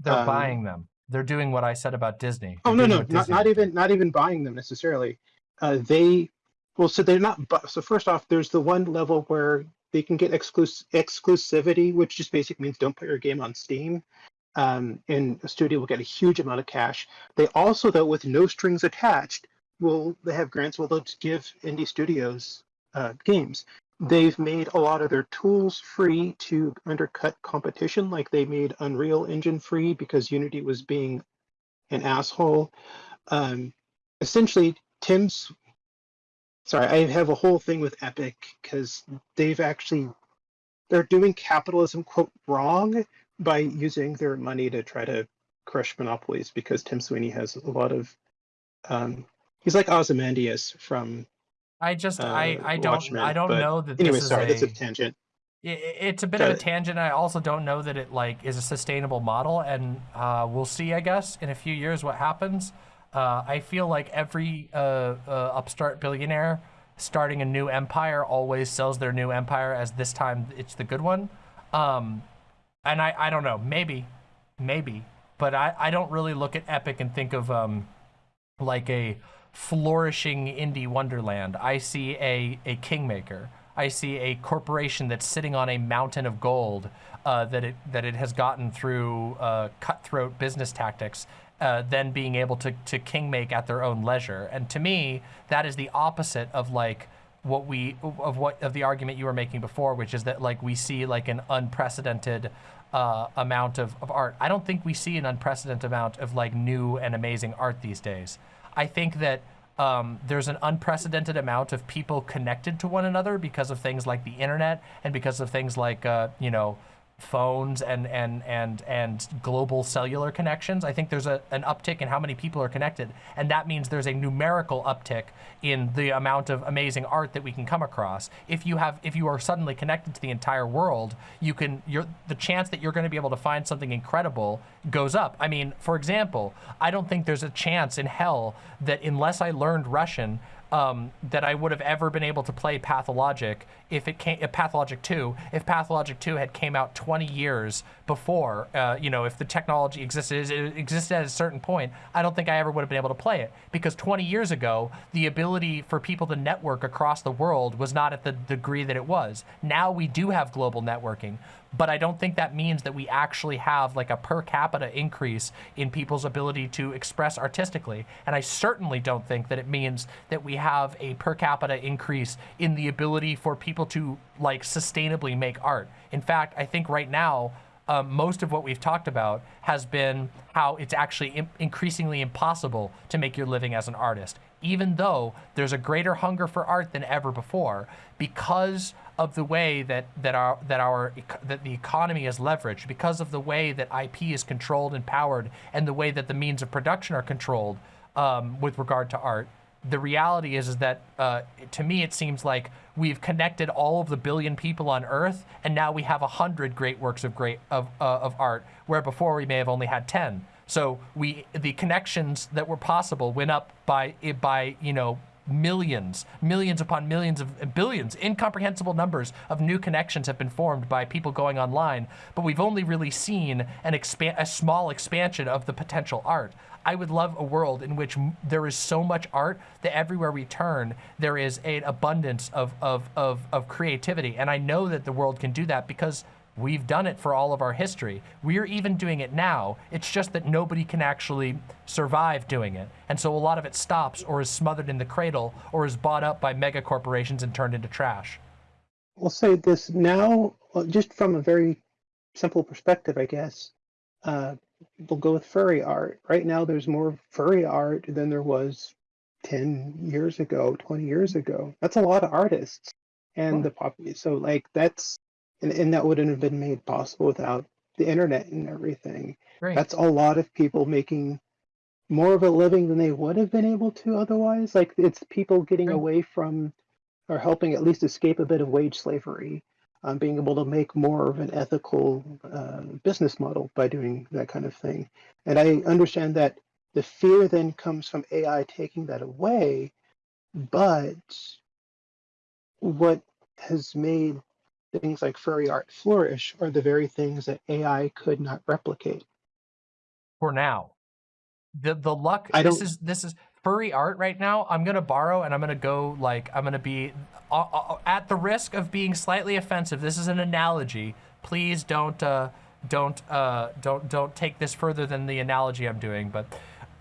They're Um, buying them. They're doing what I said about Disney. Oh They're no, no, not Disney not even not even buying them necessarily. Uh, they well, so they're not. bu- So first off, there's the one level where they can get exclus- exclusivity, which just basically means don't put your game on Steam, um, and a studio will get a huge amount of cash. They also, though, with no strings attached, will they have grants will they'll give indie studios uh, games. They've made a lot of their tools free to undercut competition, like they made Unreal Engine free because Unity was being an asshole. Um, essentially, Tim's. Sorry, I have a whole thing with Epic because they've actually they're doing capitalism quote wrong by using their money to try to crush monopolies because Tim Sweeney has a lot of. Um, he's like Ozymandias from. I just I uh, I don't Watchmen, I don't know that Anyway, this is sorry, a, that's a tangent. I- i- it's a bit of a it. tangent. I also don't know that it like is a sustainable model, and uh, we'll see. I guess in a few years what happens. Uh, I feel like every uh, uh, upstart billionaire starting a new empire always sells their new empire as this time it's the good one. Um, and I, I don't know, maybe, maybe, but I, I don't really look at Epic and think of um, like a flourishing indie wonderland. I see a, a kingmaker. I see a corporation that's sitting on a mountain of gold uh, that it that it has gotten through uh, cutthroat business tactics, uh, then being able to to kingmake at their own leisure. And to me, that is the opposite of like what we of what of the argument you were making before, which is that like we see like an unprecedented uh, amount of, of art. I don't think we see an unprecedented amount of like new and amazing art these days. I think that um, there's an unprecedented amount of people connected to one another because of things like the internet and because of things like, uh, you know, phones and and and and global cellular connections. I think there's a, an uptick in how many people are connected, and that means there's a numerical uptick in the amount of amazing art that we can come across. If you have if you are suddenly connected to the entire world, you can you're the chance that you're going to be able to find something incredible goes up. I mean, for example, I don't think there's a chance in hell that unless I learned Russian, um, that I would have ever been able to play Pathologic if it came, uh, Pathologic 2, if Pathologic 2 had came out 20 years before, uh, you know, if the technology existed, it existed at a certain point, I don't think I ever would have been able to play it. Because 20 years ago, the ability for people to network across the world was not at the degree that it was. Now we do have global networking, but I don't think that means that we actually have like a per capita increase in people's ability to express artistically. And I certainly don't think that it means that we have a per capita increase in the ability for people to like sustainably make art. In fact, I think right now, um, most of what we've talked about has been how it's actually increasingly impossible to make your living as an artist, even though there's a greater hunger for art than ever before because of the way that that our that our that the economy is leveraged, because of the way that IP is controlled and powered, and the way that the means of production are controlled um, with regard to art. The reality is, is that uh, to me, it seems like we've connected all of the billion people on Earth, and now we have a hundred great works of great of uh, of art, where before we may have only had ten. So we the connections that were possible went up by by you know millions, millions upon millions of uh, billions, incomprehensible numbers of new connections have been formed by people going online, but we've only really seen an a small expansion of the potential art. I would love a world in which there is so much art that everywhere we turn, there is an abundance of, of, of, of creativity. And I know that the world can do that because We've done it for all of our history. We're even doing it now. It's just that nobody can actually survive doing it. And so a lot of it stops or is smothered in the cradle or is bought up by mega corporations and turned into trash. We'll say this now, just from a very simple perspective, I guess. Uh, we'll go with furry art. Right now, there's more furry art than there was 10 years ago, 20 years ago. That's a lot of artists. And the pop, so like that's and, and that wouldn't have been made possible without the internet and everything. Right. That's a lot of people making more of a living than they would have been able to otherwise. Like it's people getting right. away from or helping at least escape a bit of wage slavery, um, being able to make more of an ethical uh, business model by doing that kind of thing. And I understand that the fear then comes from AI taking that away, but what has made things like furry art flourish are the very things that AI could not replicate. For now. The the luck I this is this is furry art right now. I'm going to borrow and I'm going to go like I'm going to be uh, uh, at the risk of being slightly offensive. This is an analogy. Please don't uh don't uh don't don't take this further than the analogy I'm doing, but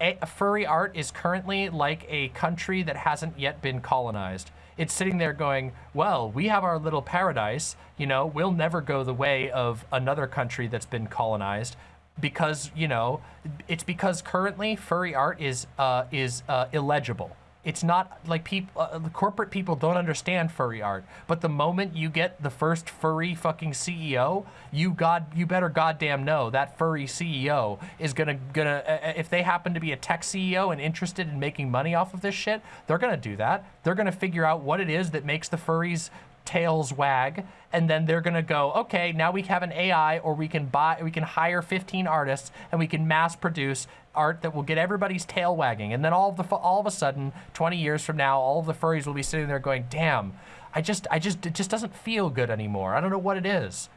a, furry art is currently like a country that hasn't yet been colonized it's sitting there going, well, we have our little paradise, you know, we'll never go the way of another country that's been colonized because, you know, it's because currently furry art is, uh, is uh, illegible. It's not like people, uh, corporate people don't understand furry art. But the moment you get the first furry fucking CEO, you god, you better goddamn know that furry CEO is gonna gonna uh, if they happen to be a tech CEO and interested in making money off of this shit, they're gonna do that. They're gonna figure out what it is that makes the furries tails wag and then they're gonna go okay now we have an ai or we can buy we can hire 15 artists and we can mass produce art that will get everybody's tail wagging and then all of the all of a sudden 20 years from now all of the furries will be sitting there going damn i just i just it just doesn't feel good anymore i don't know what it is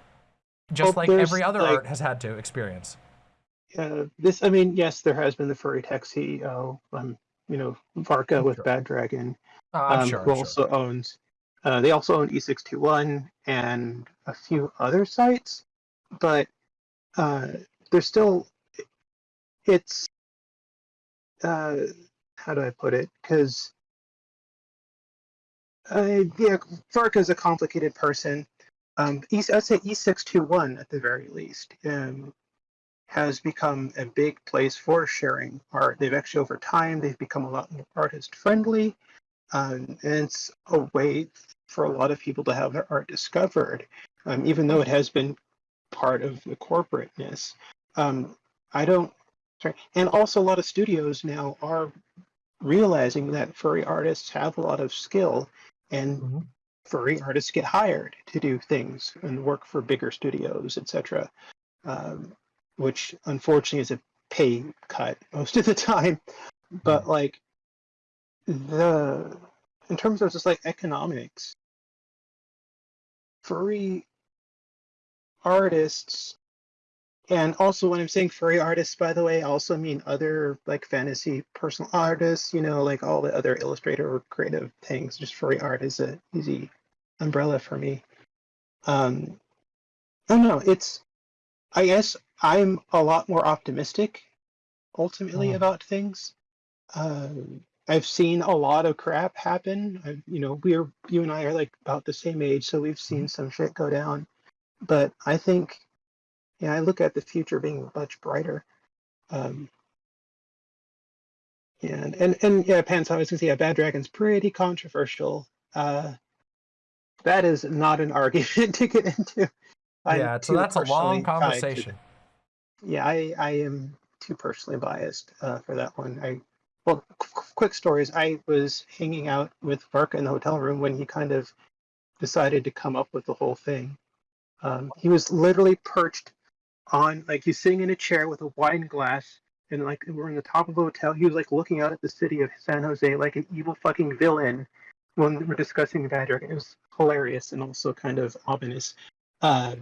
just well, like every other like, art has had to experience uh, this i mean yes there has been the furry tech ceo um, you know, Varka with Sure. Bad Dragon, Uh, I'm um, sure. who I'm sure. also owns. Uh, they also own E621 and a few other sites, but uh, they're still. It's. Uh, how do I put it? Because. Uh, yeah, Varka is a complicated person. Um, E- I'd say E621 at the very least um, has become a big place for sharing art. They've actually, over time, they've become a lot more artist friendly. Um, and it's a way for a lot of people to have their art discovered, um, even though it has been part of the corporateness. Um, I don't, sorry, and also a lot of studios now are realizing that furry artists have a lot of skill and Mhm. furry artists get hired to do things and work for bigger studios, etc. Um, which unfortunately is a pay cut most of the time. But like the in terms of just like economics, furry artists and also when I'm saying furry artists, by the way, I also mean other like fantasy personal artists, you know, like all the other illustrator or creative things. Just furry art is a easy umbrella for me. Um I don't know, it's I guess I'm a lot more optimistic ultimately Mhm. about things. Um I've seen a lot of crap happen. I, you know, we're you and I are like about the same age, so we've seen some shit go down. But I think, yeah, I look at the future being much brighter. Um, yeah, and and, and yeah, Pants, I was gonna say, yeah, Bad Dragon's pretty controversial. Uh, that is not an argument to get into. I'm yeah, so that's a long tied to conversation. yeah, I, I am too personally biased uh, for that one. I well, qu- qu- quick stories. I was hanging out with Varka in the hotel room when he kind of decided to come up with the whole thing. Um, he was literally perched on, like, he's sitting in a chair with a wine glass, and like we're in the top of a hotel. He was like looking out at the city of San Jose like an evil fucking villain when we were discussing Bad Dragon. It was hilarious and also kind of ominous. Uh,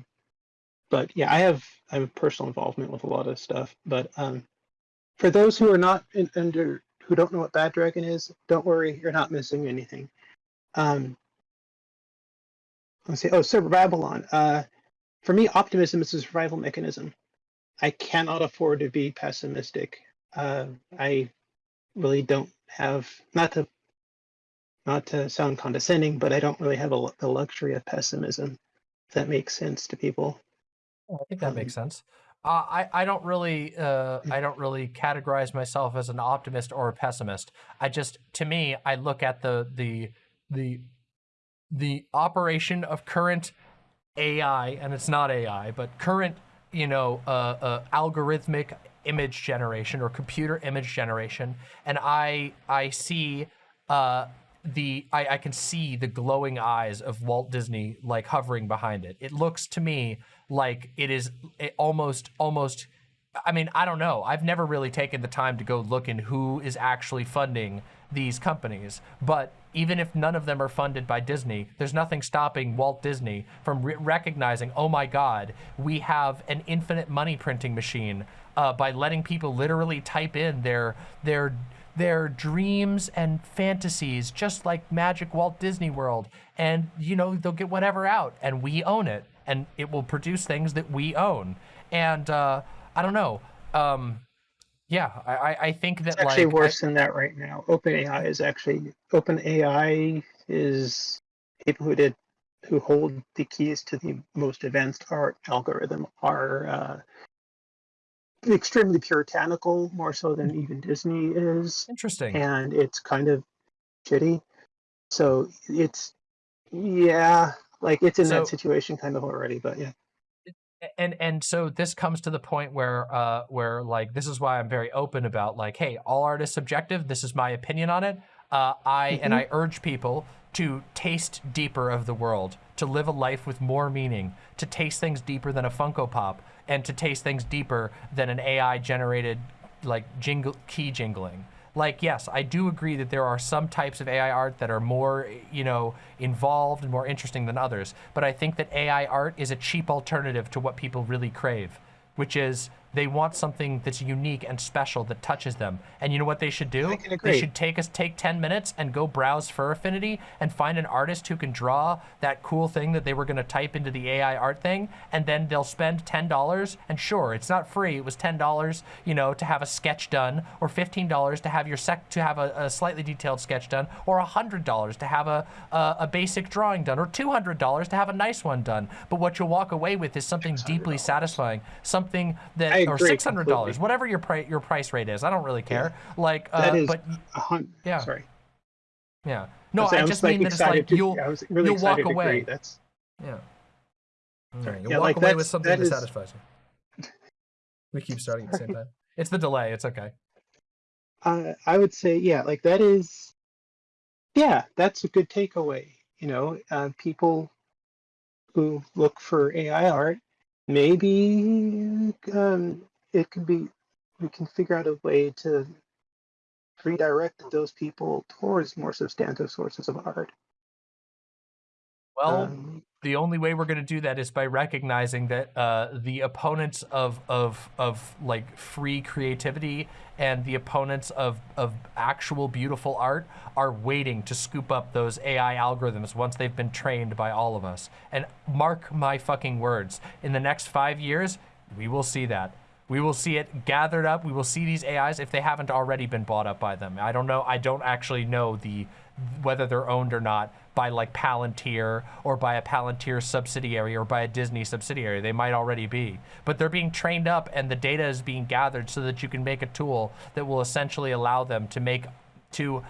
but yeah, I have I have personal involvement with a lot of stuff. But um, for those who are not in, under who don't know what Bad Dragon is, don't worry, you're not missing anything. Um, let's see. Oh, Silver Babylon. Uh, for me, optimism is a survival mechanism. I cannot afford to be pessimistic. Uh, I really don't have not to not to sound condescending, but I don't really have a, the luxury of pessimism. If that makes sense to people. I think that Um, makes sense. Uh, I I don't really uh, I don't really categorize myself as an optimist or a pessimist. I just to me I look at the the the the operation of current AI and it's not AI but current you know uh, uh, algorithmic image generation or computer image generation and I I see uh, the I, I can see the glowing eyes of Walt Disney like hovering behind it. It looks to me like it is almost almost I mean, I don't know. I've never really taken the time to go look in who is actually funding these companies. But even if none of them are funded by Disney, there's nothing stopping Walt Disney from re- recognizing, oh my God, we have an infinite money printing machine uh, by letting people literally type in their their their dreams and fantasies, just like Magic Walt Disney World, and you know they'll get whatever out, and we own it, and it will produce things that we own. And uh, I don't know. Um, yeah, I, I- I think that It's actually like I- worse than that right now. OpenAI is actually OpenAI is people who did who hold the keys to the most advanced art algorithm are uh, extremely puritanical, more so than even Disney is, interesting. and it's kind of shitty. So it's yeah, like it's in So- that situation kind of already. But yeah, and and so this comes to the point where uh where like this is why I'm very open about like hey all art is subjective. This is my opinion on it. Uh I and I urge people to taste deeper of the world to live a life with more meaning to taste things deeper than a Funko Pop and to taste things deeper than an AI generated like jingle key jingling like yes i do agree that there are some types of ai art that are more you know involved and more interesting than others. But i think that ai art is a cheap alternative to what people really crave which is They want something that's unique and special that touches them. And you know what they should do? I can agree. They should take us take 10 minutes and go browse Fur Affinity and find an artist who can draw that cool thing that they were going to type into the AI art thing, and then they'll spend $10. And sure, it's not free. It was $10, you know, to have a sketch done, or $15 to have your sec to have a, a slightly detailed sketch done, or $100 to have a, a, a basic drawing done, or $200 to have a nice one done. But what you'll walk away with is something deeply satisfying, something that, or $600, whatever your price your price rate is. I don't really care. Like, uh, That is but Yeah. Sorry. yeah, no, was- I just like, mean that it's like to- you'll I was really you'll walk away. agree. That's Yeah. Sorry. You'll Yeah, walk like, away with something that that, is- satisfies you. We keep starting at the same time. It's the delay. It's okay. uh, I would say, yeah, like that is, yeah, that's a good takeaway. You know, uh, people who look for AI art, maybe um, it could be, we can figure out a way to redirect those people towards more substantive sources of art. Well, Um, the only way we're going to do that is by recognizing that uh, the opponents of of of like free creativity and the opponents of of actual beautiful art are waiting to scoop up those AI algorithms once they've been trained by all of us. And mark my fucking words, in the next five years, we will see that. We will see it gathered up. We will see these AIs if they haven't already been bought up by them. I don't know. I don't actually know the whether they're owned or not by like Palantir or by a Palantir subsidiary or by a Disney subsidiary. They might already be, but they're being trained up and the data is being gathered so that you can make a tool that will essentially allow them to make to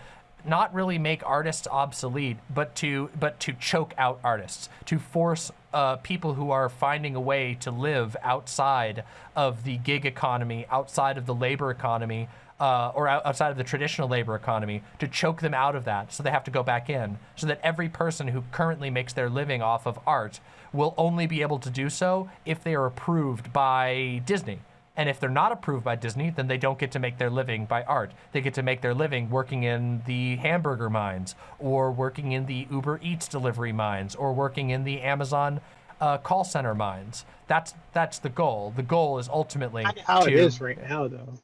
not really make artists obsolete, but to but to choke out artists, to force uh, people who are finding a way to live outside of the gig economy, outside of the labor economy, uh, or outside of the traditional labor economy, to choke them out of that, so they have to go back in, so that every person who currently makes their living off of art will only be able to do so if they are approved by Disney. And if they're not approved by Disney, then they don't get to make their living by art. They get to make their living working in the hamburger mines, or working in the Uber Eats delivery mines, or working in the Amazon uh, call center mines. That's that's the goal. The goal is ultimately how to, it is right now, though.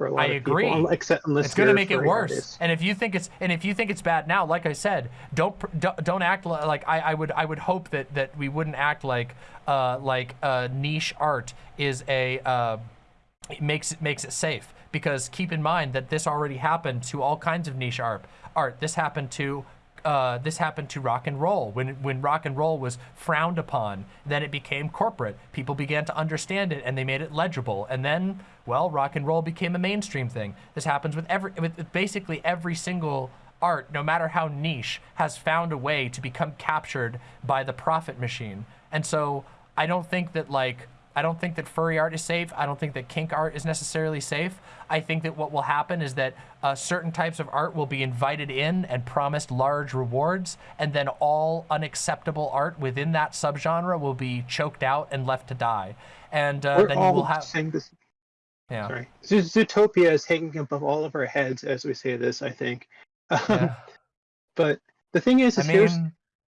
For a lot I of people, agree. un- except unless it's going to make it worse. artists. And if you think it's and if you think it's bad now, like I said, don't don't, don't act like I, I would I would hope that that we wouldn't act like uh, like uh, niche art is a uh, it makes it makes it safe because keep in mind that this already happened to all kinds of niche art. Art this happened to uh, this happened to rock and roll when when rock and roll was frowned upon. Then it became corporate. People began to understand it and they made it legible. And then well, rock and roll became a mainstream thing. This happens with every with basically every single art, no matter how niche, has found a way to become captured by the profit machine. And so I don't think that like I don't think that furry art is safe. I don't think that kink art is necessarily safe. I think that what will happen is that uh, certain types of art will be invited in and promised large rewards, and then all unacceptable art within that subgenre will be choked out and left to die. And uh, then you will have this. yeah. Sorry, Zootopia is hanging above all of our heads as we say this. I think. Um, yeah. But the thing is, I is here's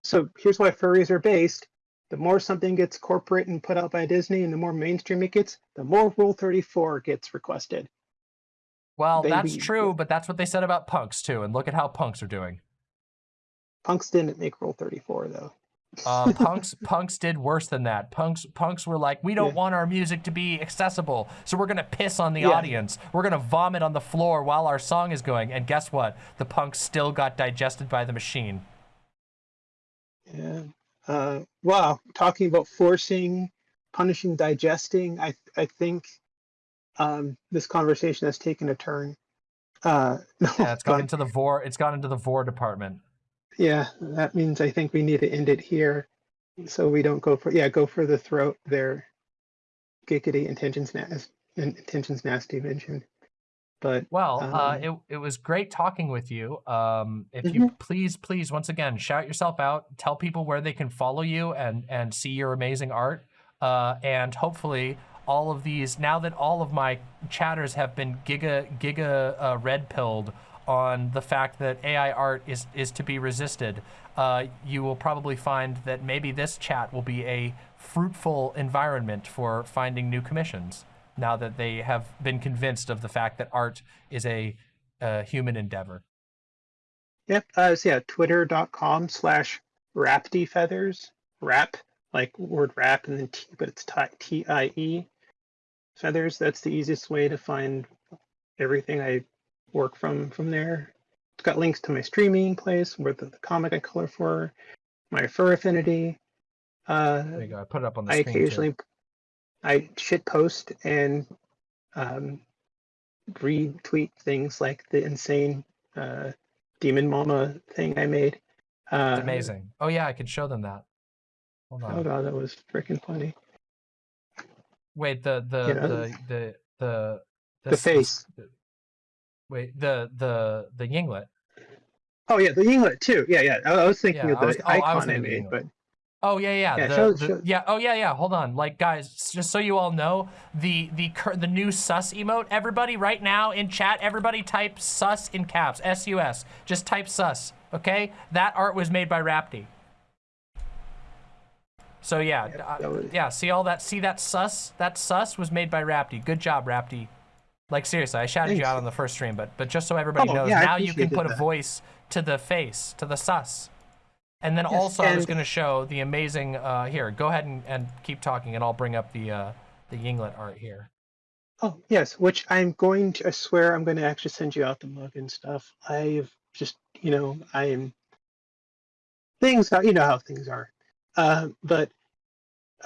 so here's why furries are based. The more something gets corporate and put out by Disney, and the more mainstream it gets, the more Rule 34 gets requested. well, they that's be- true, but that's what they said about punks too. And look at how punks are doing. Punks didn't make Rule 34 though. Uh, punks punks did worse than that. Punks punks were like, we don't Yeah. want our music to be accessible, so we're gonna piss on the Yeah. audience. We're gonna vomit on the floor while our song is going. And guess what? The punks still got digested by the machine. Yeah. Uh, wow. Talking about forcing, punishing, digesting. I I think um, this conversation has taken a turn. Uh, no, Yeah, it's gone but- into the vore. It's gone into the vore department. yeah, that means I think we need to end it here, so we don't go for yeah go for the throat there. Giggity intentions nas intentions nasty mentioned, but Well, uh, Um, it, it was great talking with you. Um, if you please, please, once again, shout yourself out. Tell people where they can follow you and and see your amazing art. Uh, and hopefully, all of these now that all of my chatters have been giga giga uh, red pilled on the fact that AI art is is to be resisted, uh, you will probably find that maybe this chat will be a fruitful environment for finding new commissions. Now that they have been convinced of the fact that art is a, a human endeavor. Yep. Uh, so yeah, twitter.com slash raptiefeathers. Rap, like word rap and then T, but it's T I E feathers. That's the easiest way to find everything I work from from there. It's got links to my streaming place where the, the comic I color for, my fur affinity. Uh, There you go. I put it up on the I screen. too. I shit post and um, retweet things like the insane uh, demon mama thing I made. Uh, amazing. Oh yeah, I could show them that. Hold on. Oh god, that was freaking funny. Wait, the the You know, the the the the s- face. the- wait, the the the yinglet. Oh yeah, the yinglet too. Yeah, yeah. I, I was thinking Yeah, of the was- oh, I icon I, the made, but Oh yeah, yeah. Yeah, the, show- the- show- yeah. Oh yeah, yeah. Hold on, like guys, just so you all know, the the the new sus emote. Everybody, right now in chat, everybody type sus in caps. S U S. Just type sus. Okay. That art was made by Rapti. So yeah, Yeah, uh, was- yeah. See all that? See that sus? That sus was made by Rapti. Good job, Rapti. Like seriously, I shouted you out on the first stream, but but just so everybody Oh, knows, yeah, now you can put a voice to the face, to the sus. And then Yes, also I was going to show the amazing, uh, here, go ahead and, and keep talking and I'll bring up the, uh, the Yinglet art here. oh yes, which I'm going to. I swear I'm going to actually send you out the mug and stuff. I've just, you know, I'm things. are- You know how things are. Uh, but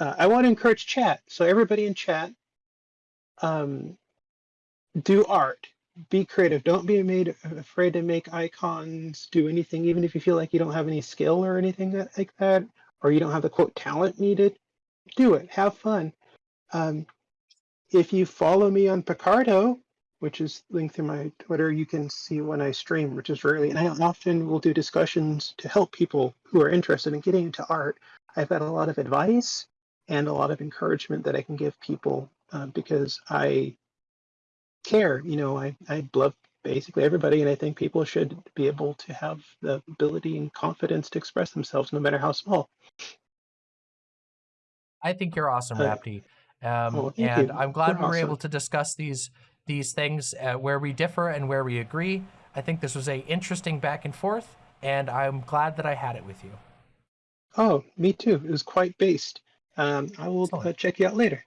uh, I want to encourage chat. So everybody in chat, um, do art. Be creative. Don't be made afraid to make icons. Do anything, even if you feel like you don't have any skill or anything that, like that, or you don't have the quote talent needed. Do it. Have fun. Um, if you follow me on Picarto, which is linked through my Twitter, you can see when I stream, which is rarely. And I often will do discussions to help people who are interested in getting into art. I've got a lot of advice and a lot of encouragement that I can give people uh, because I care. You know, I, I love basically everybody, and I think people should be able to have the ability and confidence to express themselves, no matter how small. I think you're awesome, Uh, Rapti. Um, oh, and you. I'm glad You're we were able to discuss these, these things uh, where we differ and where we agree. I think this was a interesting back and forth and I'm glad that I had it with you. Oh, me too. It was quite based. Um, I will uh, check you out later.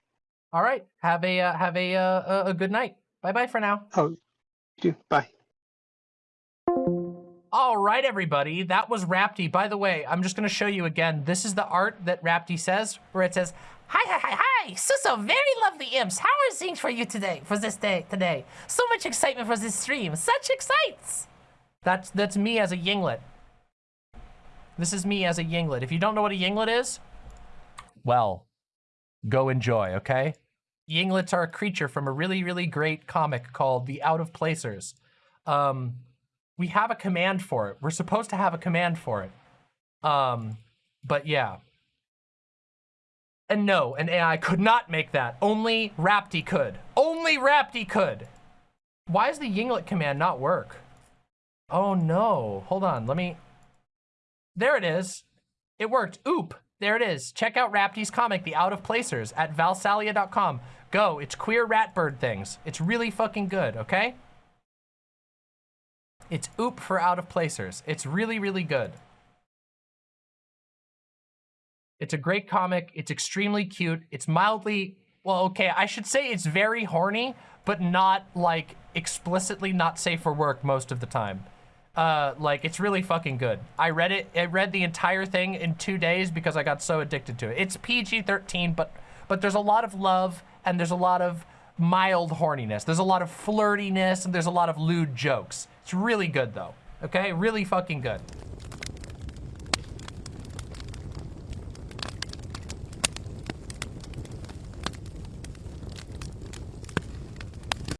All right. Have a, uh, have a, uh, a- a good night. Bye bye for now. Oh, you do. Bye. All right, everybody. That was Rapti. By the way, I'm just going to show you again. This is the art that Rapti says, where it says, Hi, hi, hi, hi! So, so very lovely imps. How are things for you today, for this day, today? So much excitement for this stream. Such excites! that's, that's me as a yinglet. This is me as a yinglet. If you don't know what a yinglet is, well, go enjoy, okay? Yinglets are a creature from a really, really great comic called The Out of Placers. Um, we have a command for it. We're supposed to have a command for it. Um, but yeah. And no, an AI could not make that. Only Rapti could. Only Rapti could. Why does the Yinglet command not work? Oh no. Hold on. Let me. There it is. It worked. Oop. There it is. Check out Rapti's comic, The Out of Placers, at valsalia.com. Go. It's queer rat bird things. It's really fucking good, okay? It's oop for Out of Placers. It's really, really good. It's a great comic. It's extremely cute. It's mildly, well, okay, I should say it's very horny, but not like explicitly not safe for work most of the time. Uh, like it's really fucking good. I read it. I read the entire thing in two days because I got so addicted to it. It's PG-13, but but there's a lot of love and there's a lot of mild horniness. There's a lot of flirtiness and there's a lot of lewd jokes. It's really good though. Okay, really fucking good.